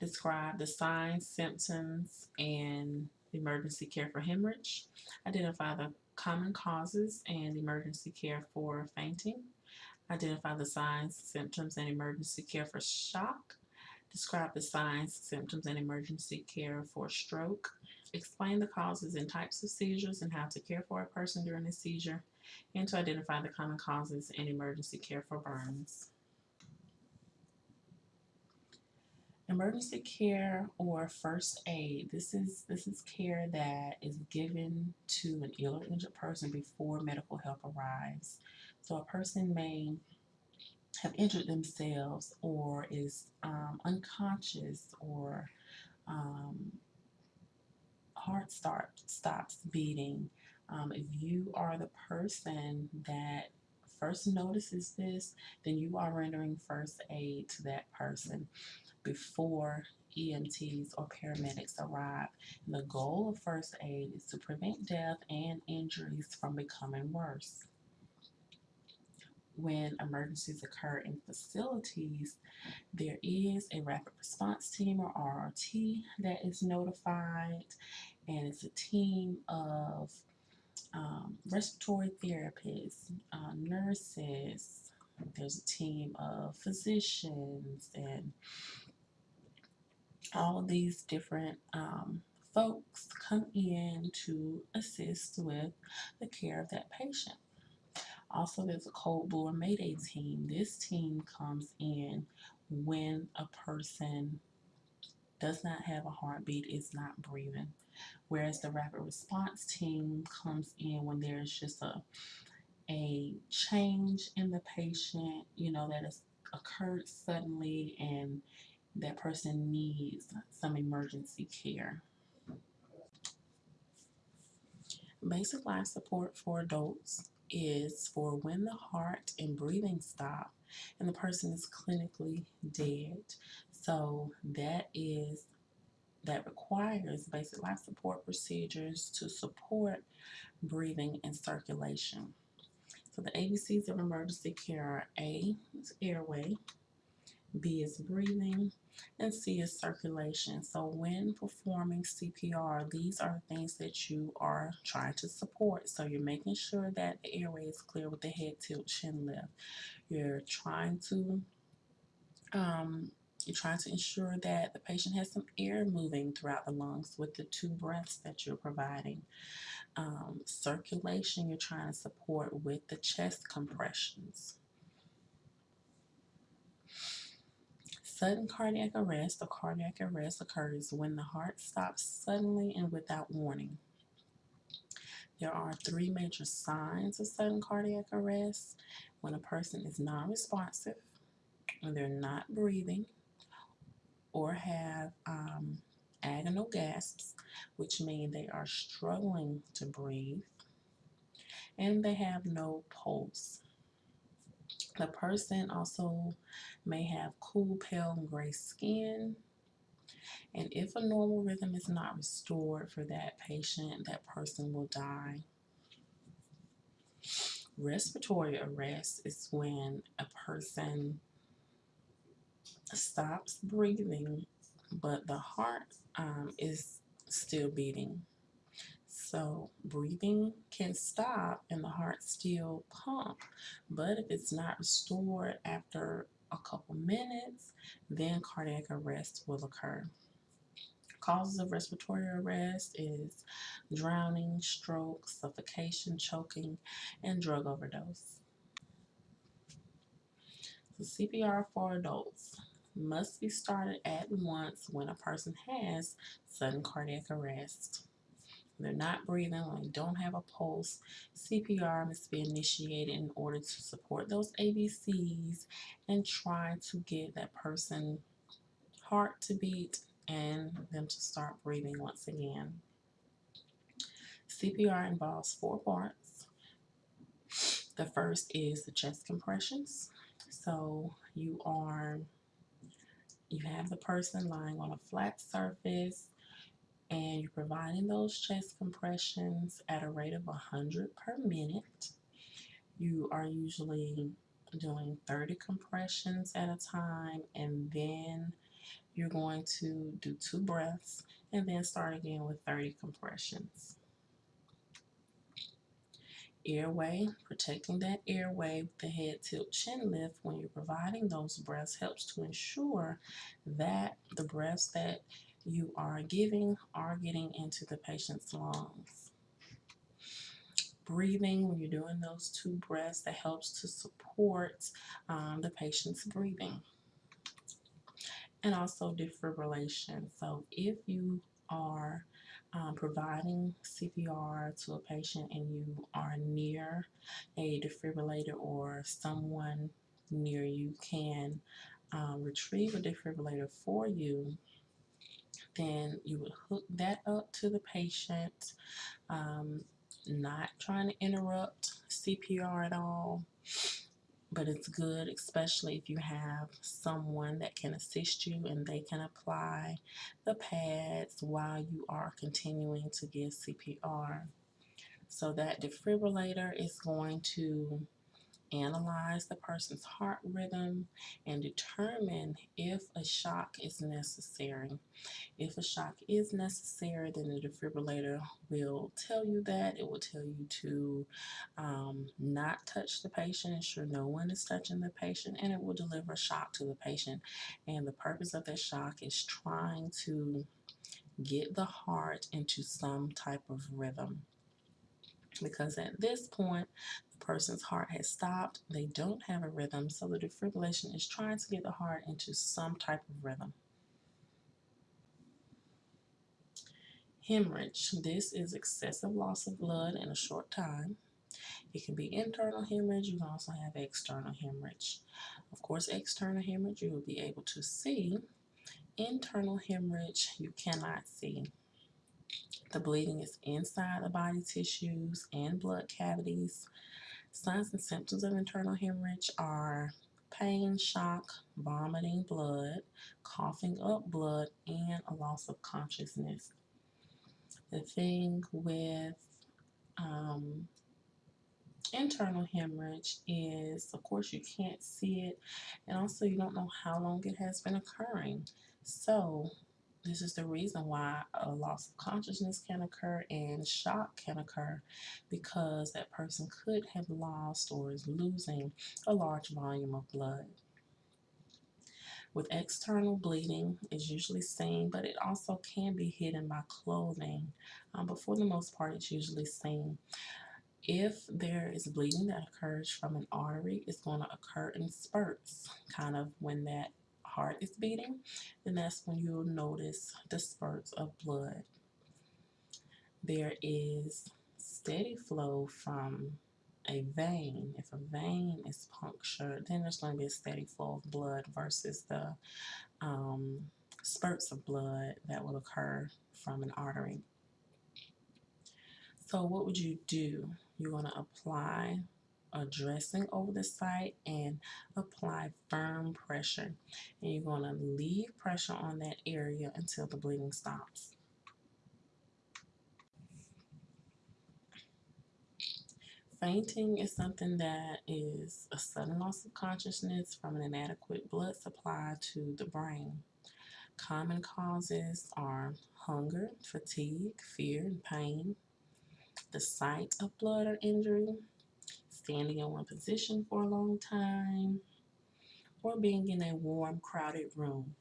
S2: describe the signs, symptoms, and emergency care for hemorrhage, identify the common causes and emergency care for fainting, identify the signs, symptoms, and emergency care for shock, describe the signs, symptoms, and emergency care for stroke, explain the causes and types of seizures and how to care for a person during a seizure, and to identify the common causes and emergency care for burns. Emergency care or first aid. This is this is care that is given to an ill or injured person before medical help arrives. So a person may have injured themselves or is um, unconscious or um, heart start stops beating. Um, if you are the person that first notices this, then you are rendering first aid to that person before EMTs or paramedics arrive. And the goal of first aid is to prevent death and injuries from becoming worse. When emergencies occur in facilities, there is a rapid response team or RRT that is notified, and it's a team of um, respiratory therapists, uh, nurses, there's a team of physicians and all these different um, folks come in to assist with the care of that patient. Also, there's a Code Blue or Mayday team. This team comes in when a person does not have a heartbeat, is not breathing. Whereas the rapid response team comes in when there's just a a change in the patient, you know, that has occurred suddenly and that person needs some emergency care. Basic life support for adults is for when the heart and breathing stop and the person is clinically dead. So that is that requires basic life support procedures to support breathing and circulation. So the ABCs of emergency care are A is airway, B is breathing, and C is circulation. So when performing CPR, these are things that you are trying to support. So you're making sure that the airway is clear with the head tilt, chin lift. You're trying to um, you're trying to ensure that the patient has some air moving throughout the lungs with the two breaths that you're providing. Um, circulation, you're trying to support with the chest compressions. Sudden cardiac arrest or cardiac arrest occurs when the heart stops suddenly and without warning. There are three major signs of sudden cardiac arrest when a person is non responsive, when they're not breathing, or have um, agonal gasps, which mean they are struggling to breathe, and they have no pulse. The person also may have cool, pale, and gray skin. And if a normal rhythm is not restored for that patient, that person will die. Respiratory arrest is when a person stops breathing but the heart um, is still beating. So breathing can stop and the heart still pump. But if it's not restored after a couple minutes, then cardiac arrest will occur. Causes of respiratory arrest is drowning, stroke, suffocation, choking, and drug overdose. So CPR for adults must be started at once when a person has sudden cardiac arrest they're not breathing, they don't have a pulse, CPR must be initiated in order to support those ABCs and try to get that person heart to beat and them to start breathing once again. CPR involves four parts. The first is the chest compressions. So you are you have the person lying on a flat surface and you're providing those chest compressions at a rate of 100 per minute. You are usually doing 30 compressions at a time and then you're going to do two breaths and then start again with 30 compressions. Airway, protecting that airway with the head tilt chin lift when you're providing those breaths helps to ensure that the breaths that you are giving are getting into the patient's lungs. Breathing, when you're doing those two breaths, that helps to support um, the patient's breathing. And also defibrillation. So if you are um, providing CPR to a patient and you are near a defibrillator or someone near you can um, retrieve a defibrillator for you, then you would hook that up to the patient, um, not trying to interrupt CPR at all. But it's good, especially if you have someone that can assist you and they can apply the pads while you are continuing to give CPR. So that defibrillator is going to analyze the person's heart rhythm and determine if a shock is necessary. If a shock is necessary, then the defibrillator will tell you that. It will tell you to um, not touch the patient, ensure no one is touching the patient, and it will deliver a shock to the patient. And the purpose of that shock is trying to get the heart into some type of rhythm because at this point the person's heart has stopped. They don't have a rhythm so the defibrillation is trying to get the heart into some type of rhythm. Hemorrhage. This is excessive loss of blood in a short time. It can be internal hemorrhage. You can also have external hemorrhage. Of course external hemorrhage you will be able to see. Internal hemorrhage you cannot see the bleeding is inside the body tissues and blood cavities. Signs and symptoms of internal hemorrhage are pain, shock, vomiting blood, coughing up blood, and a loss of consciousness. The thing with um, internal hemorrhage is, of course, you can't see it, and also you don't know how long it has been occurring. So this is the reason why a loss of consciousness can occur and shock can occur because that person could have lost or is losing a large volume of blood. With external bleeding is usually seen, but it also can be hidden by clothing. Um, but for the most part, it's usually seen. If there is bleeding that occurs from an artery, it's going to occur in spurts, kind of when that heart is beating, then that's when you'll notice the spurts of blood. There is steady flow from a vein. If a vein is punctured, then there's going to be a steady flow of blood versus the um, spurts of blood that will occur from an artery. So what would you do? You're going to apply a dressing over the site and apply firm pressure. And you're going to leave pressure on that area until the bleeding stops. Fainting is something that is a sudden loss of consciousness from an inadequate blood supply to the brain. Common causes are hunger, fatigue, fear, and pain, the sight of blood or injury, standing in one position for a long time, or being in a warm, crowded room.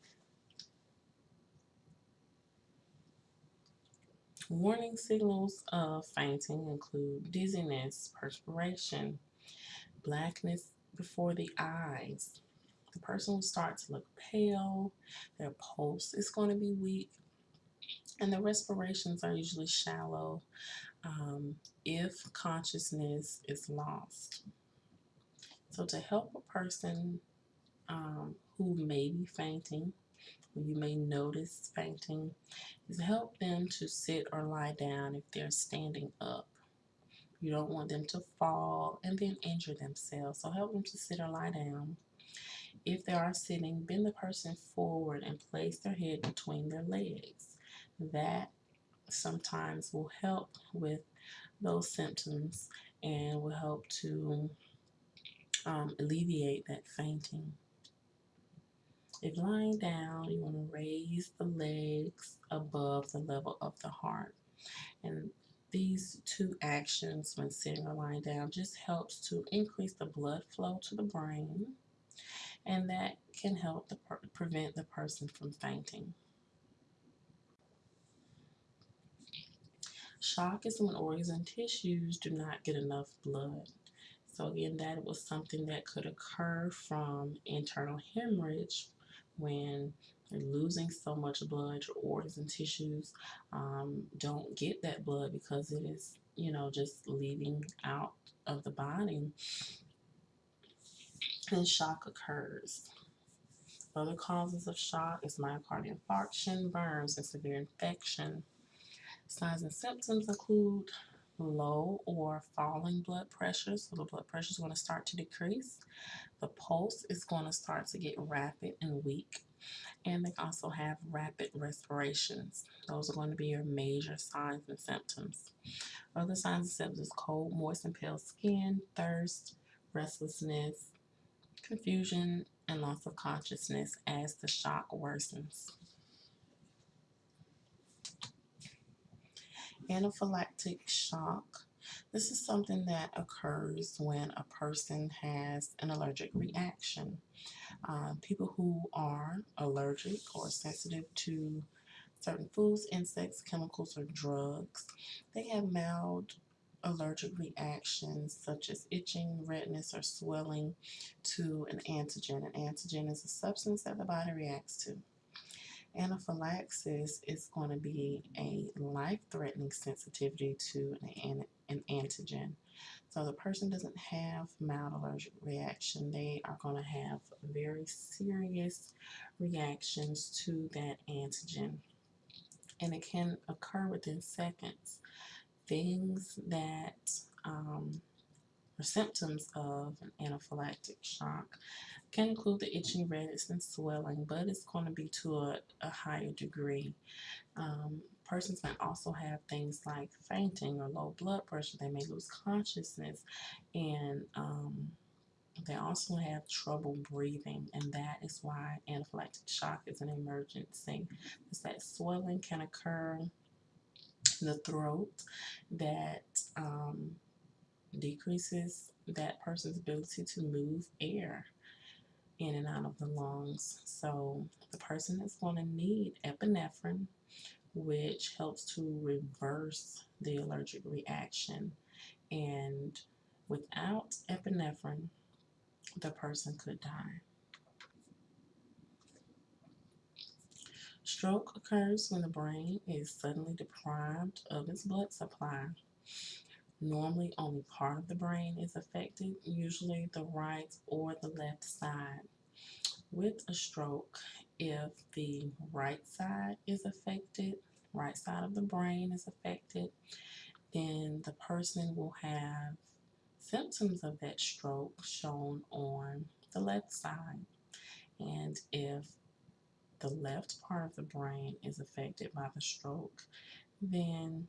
S2: Warning signals of fainting include dizziness, perspiration, blackness before the eyes. The person will start to look pale, their pulse is going to be weak, and the respirations are usually shallow um, if consciousness is lost. So, to help a person um, who may be fainting, you may notice fainting, is help them to sit or lie down if they're standing up. You don't want them to fall and then injure themselves. So help them to sit or lie down. If they are sitting, bend the person forward and place their head between their legs. That sometimes will help with those symptoms and will help to um, alleviate that fainting. If lying down, you want to raise the legs above the level of the heart. And these two actions when sitting or lying down just helps to increase the blood flow to the brain and that can help the prevent the person from fainting. Shock is when organs and tissues do not get enough blood. So again, that was something that could occur from internal hemorrhage when you're losing so much blood, your organs and tissues um, don't get that blood because it is, you know, just leaving out of the body. And shock occurs. Other causes of shock is myocardial infarction, burns, and severe infection. Signs and symptoms include low or falling blood pressure. So the blood pressure is going to start to decrease. The pulse is going to start to get rapid and weak. And they also have rapid respirations. Those are going to be your major signs and symptoms. Other signs and symptoms cold, moist, and pale skin, thirst, restlessness, confusion, and loss of consciousness as the shock worsens. Anaphylactic shock. This is something that occurs when a person has an allergic reaction. Uh, people who are allergic or sensitive to certain foods, insects, chemicals, or drugs, they have mild allergic reactions such as itching, redness, or swelling to an antigen. An antigen is a substance that the body reacts to. Anaphylaxis is going to be a life-threatening sensitivity to an, an antigen. So the person doesn't have mild allergic reaction. They are going to have very serious reactions to that antigen. And it can occur within seconds. Things that um, are symptoms of an anaphylactic shock can include the itching, redness, and swelling, but it's going to be to a, a higher degree. Um, persons may also have things like fainting or low blood pressure. They may lose consciousness, and um, they also have trouble breathing, and that is why anaphylactic shock is an emergency. Is that swelling can occur in the throat that um, decreases that person's ability to move air in and out of the lungs. So the person is going to need epinephrine, which helps to reverse the allergic reaction. And without epinephrine, the person could die. Stroke occurs when the brain is suddenly deprived of its blood supply. Normally, only part of the brain is affected, usually the right or the left side. With a stroke, if the right side is affected, right side of the brain is affected, then the person will have symptoms of that stroke shown on the left side. And if the left part of the brain is affected by the stroke, then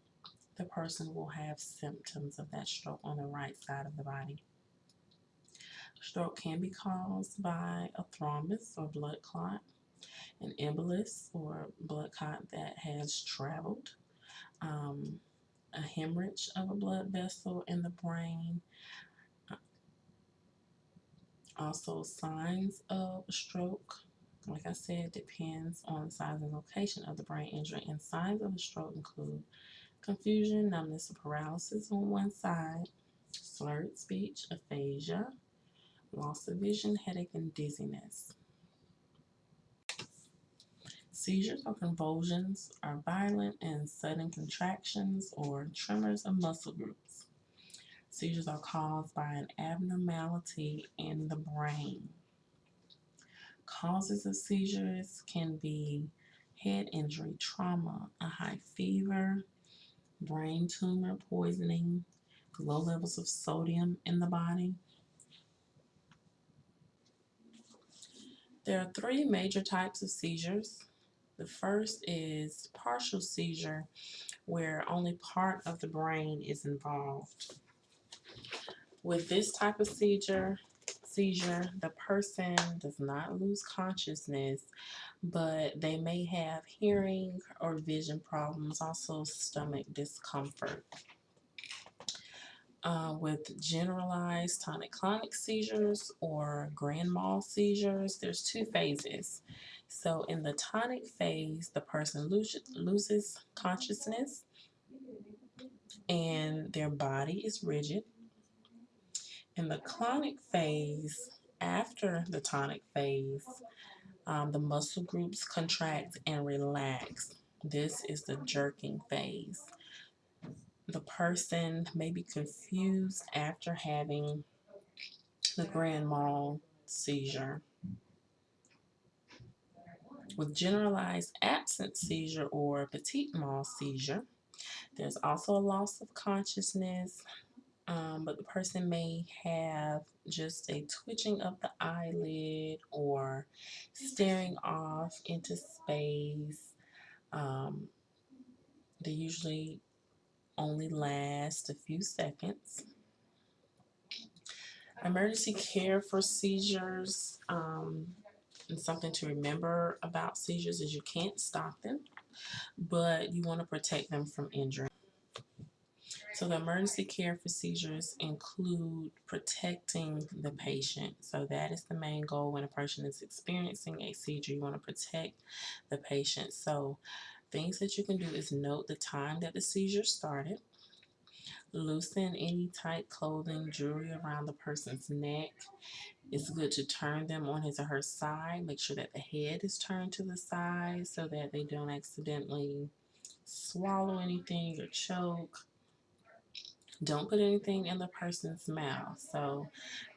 S2: the person will have symptoms of that stroke on the right side of the body. Stroke can be caused by a thrombus or blood clot. an embolus or blood clot that has traveled, um, a hemorrhage of a blood vessel in the brain, also signs of stroke. Like I said, depends on the size and location of the brain injury, and signs of a stroke include confusion, numbness, paralysis on one side, slurred speech, aphasia, loss of vision, headache, and dizziness. Seizures or convulsions are violent and sudden contractions or tremors of muscle groups. Seizures are caused by an abnormality in the brain. Causes of seizures can be head injury, trauma, a high fever, brain tumor, poisoning, low levels of sodium in the body. There are three major types of seizures. The first is partial seizure, where only part of the brain is involved. With this type of seizure, seizure, the person does not lose consciousness, but they may have hearing or vision problems, also stomach discomfort. Uh, with generalized tonic-clonic seizures or grand mal seizures, there's two phases. So in the tonic phase, the person loses, loses consciousness and their body is rigid. In the clonic phase, after the tonic phase, um, the muscle groups contract and relax. This is the jerking phase the person may be confused after having the grand mal seizure. With generalized absence seizure or petit mal seizure, there's also a loss of consciousness, um, but the person may have just a twitching of the eyelid or staring off into space. Um, they usually only last a few seconds. Emergency care for seizures um, and something to remember about seizures is you can't stop them, but you want to protect them from injury. So the emergency care for seizures include protecting the patient. So that is the main goal when a person is experiencing a seizure. You want to protect the patient. So Things that you can do is note the time that the seizure started, loosen any tight clothing, jewelry around the person's neck. It's good to turn them on his or her side. Make sure that the head is turned to the side so that they don't accidentally swallow anything or choke. Don't put anything in the person's mouth. So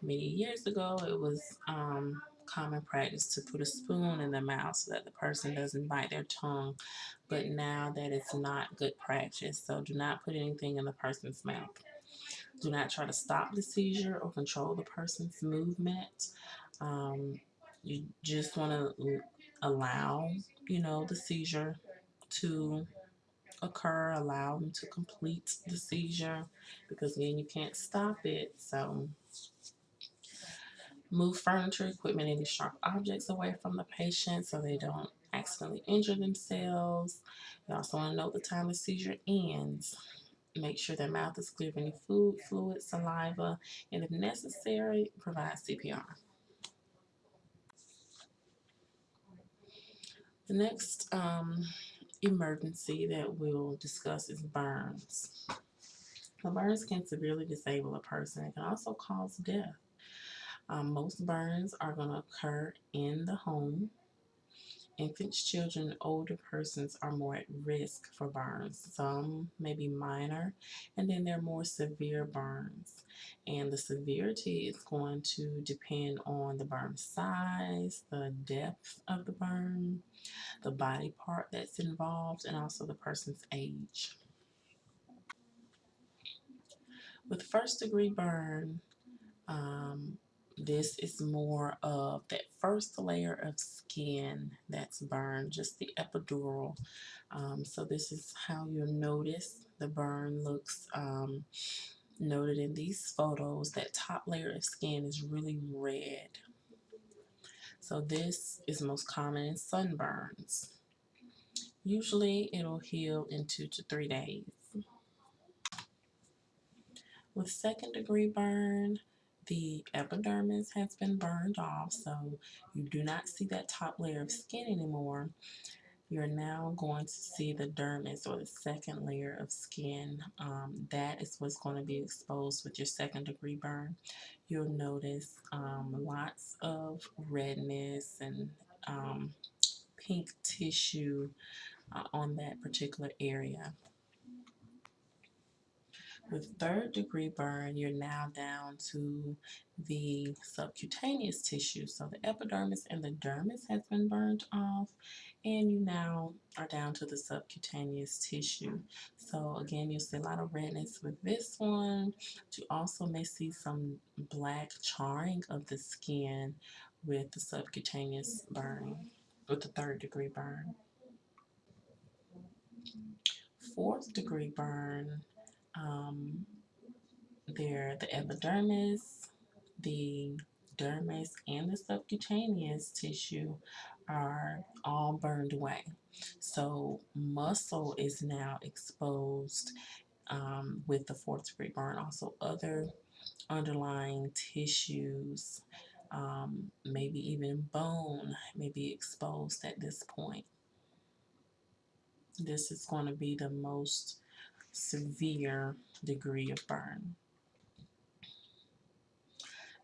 S2: many years ago, it was um, common practice to put a spoon in the mouth so that the person doesn't bite their tongue. But now that it's not good practice. So do not put anything in the person's mouth. Do not try to stop the seizure or control the person's movement. Um, you just want to allow, you know, the seizure to occur, allow them to complete the seizure because again, you can't stop it. So Move furniture, equipment, any sharp objects away from the patient so they don't accidentally injure themselves. You also want to note the time the seizure ends. Make sure their mouth is clear of any food, fluid, saliva, and if necessary, provide CPR. The next um, emergency that we'll discuss is burns. Now, burns can severely disable a person. It can also cause death. Um, most burns are going to occur in the home. Infants, children, older persons are more at risk for burns. Some may be minor, and then there are more severe burns. And the severity is going to depend on the burn size, the depth of the burn, the body part that's involved, and also the person's age. With first degree burn, um, this is more of that first layer of skin that's burned, just the epidural. Um, so this is how you'll notice the burn looks um, noted in these photos. That top layer of skin is really red. So this is most common in sunburns. Usually it'll heal in two to three days. With second degree burn, the epidermis has been burned off, so you do not see that top layer of skin anymore. You're now going to see the dermis or the second layer of skin. Um, that is what's going to be exposed with your second degree burn. You'll notice um, lots of redness and um, pink tissue uh, on that particular area. With third degree burn, you're now down to the subcutaneous tissue. So the epidermis and the dermis has been burned off and you now are down to the subcutaneous tissue. So again, you'll see a lot of redness with this one. But you also may see some black charring of the skin with the subcutaneous burn, with the third degree burn. Fourth degree burn, um, there the epidermis, the dermis, and the subcutaneous tissue are all burned away. So muscle is now exposed um, with the fourth degree burn. Also other underlying tissues, um, maybe even bone may be exposed at this point. This is going to be the most severe degree of burn.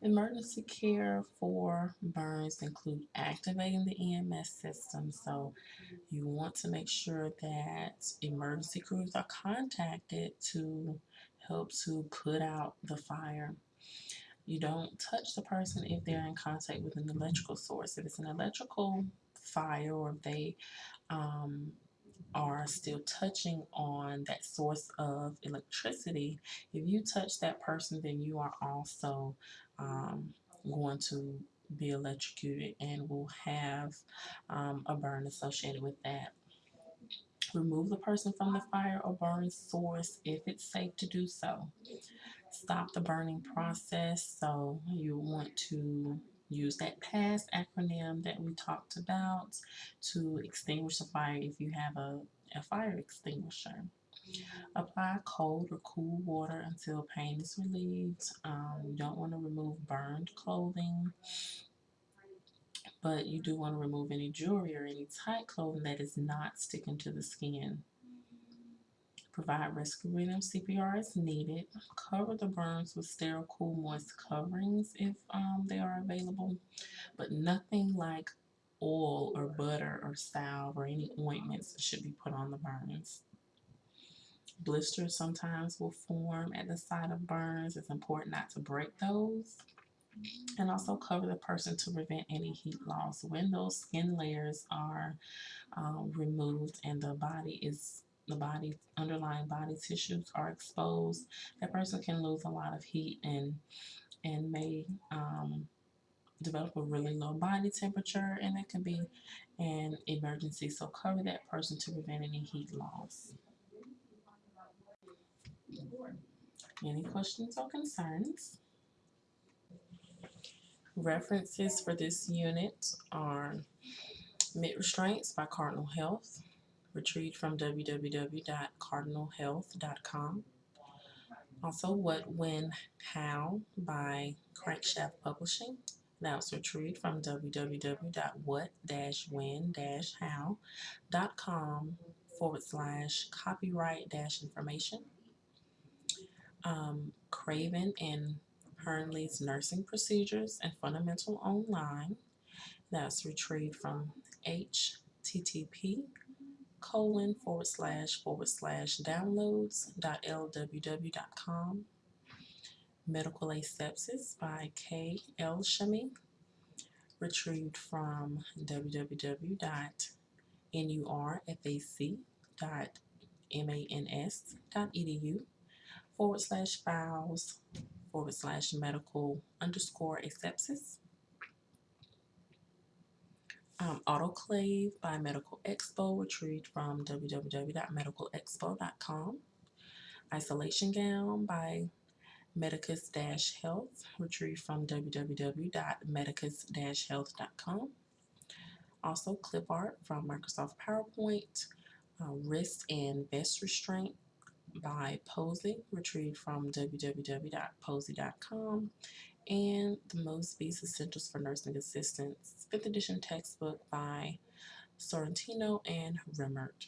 S2: Emergency care for burns include activating the EMS system. So you want to make sure that emergency crews are contacted to help to put out the fire. You don't touch the person if they're in contact with an electrical source. If it's an electrical fire or if they um, are still touching on that source of electricity, if you touch that person, then you are also um, going to be electrocuted and will have um, a burn associated with that. Remove the person from the fire or burn source if it's safe to do so. Stop the burning process. So you want to use that PASS acronym that we talked about to extinguish the fire if you have a, a fire extinguisher. Apply cold or cool water until pain is relieved. Um, you don't want to remove burned clothing, but you do want to remove any jewelry or any tight clothing that is not sticking to the skin. Provide rescue rhythm CPR as needed. Cover the burns with sterile, cool, moist coverings if um, they are available, but nothing like oil or butter or salve or any ointments should be put on the burns. Blisters sometimes will form at the site of burns. It's important not to break those. And also cover the person to prevent any heat loss. When those skin layers are um, removed and the body is the body underlying body tissues are exposed, that person can lose a lot of heat and and may um, develop a really low body temperature and it can be an emergency. So cover that person to prevent any heat loss. Any questions or concerns? References for this unit are Mitt Restraints by Cardinal Health, retrieved from www.cardinalhealth.com. Also, What, When, How by Crankshaft Publishing. That was retrieved from www.what-when-how.com forward slash copyright dash information um, Craven and Hirnle's Nursing Procedures and Fundamental Online. That's retrieved from http colon forward slash forward slash downloads dot lww dot com. Medical Asepsis by K. L. Shami, retrieved from www.nurfac.mans.edu forward slash files forward slash medical underscore asepsis. Um, Autoclave by Medical Expo, retrieved from www.medicalexpo.com. Isolation Gown by Medicus-Health, retrieved from www.medicus-health.com. Also, clip art from Microsoft PowerPoint, uh, Wrist and Vest Restraint by Posey, retrieved from www.posey.com. And the Mosby's Essentials for Nursing Assistants, 5th edition textbook by Sorrentino and Remmert.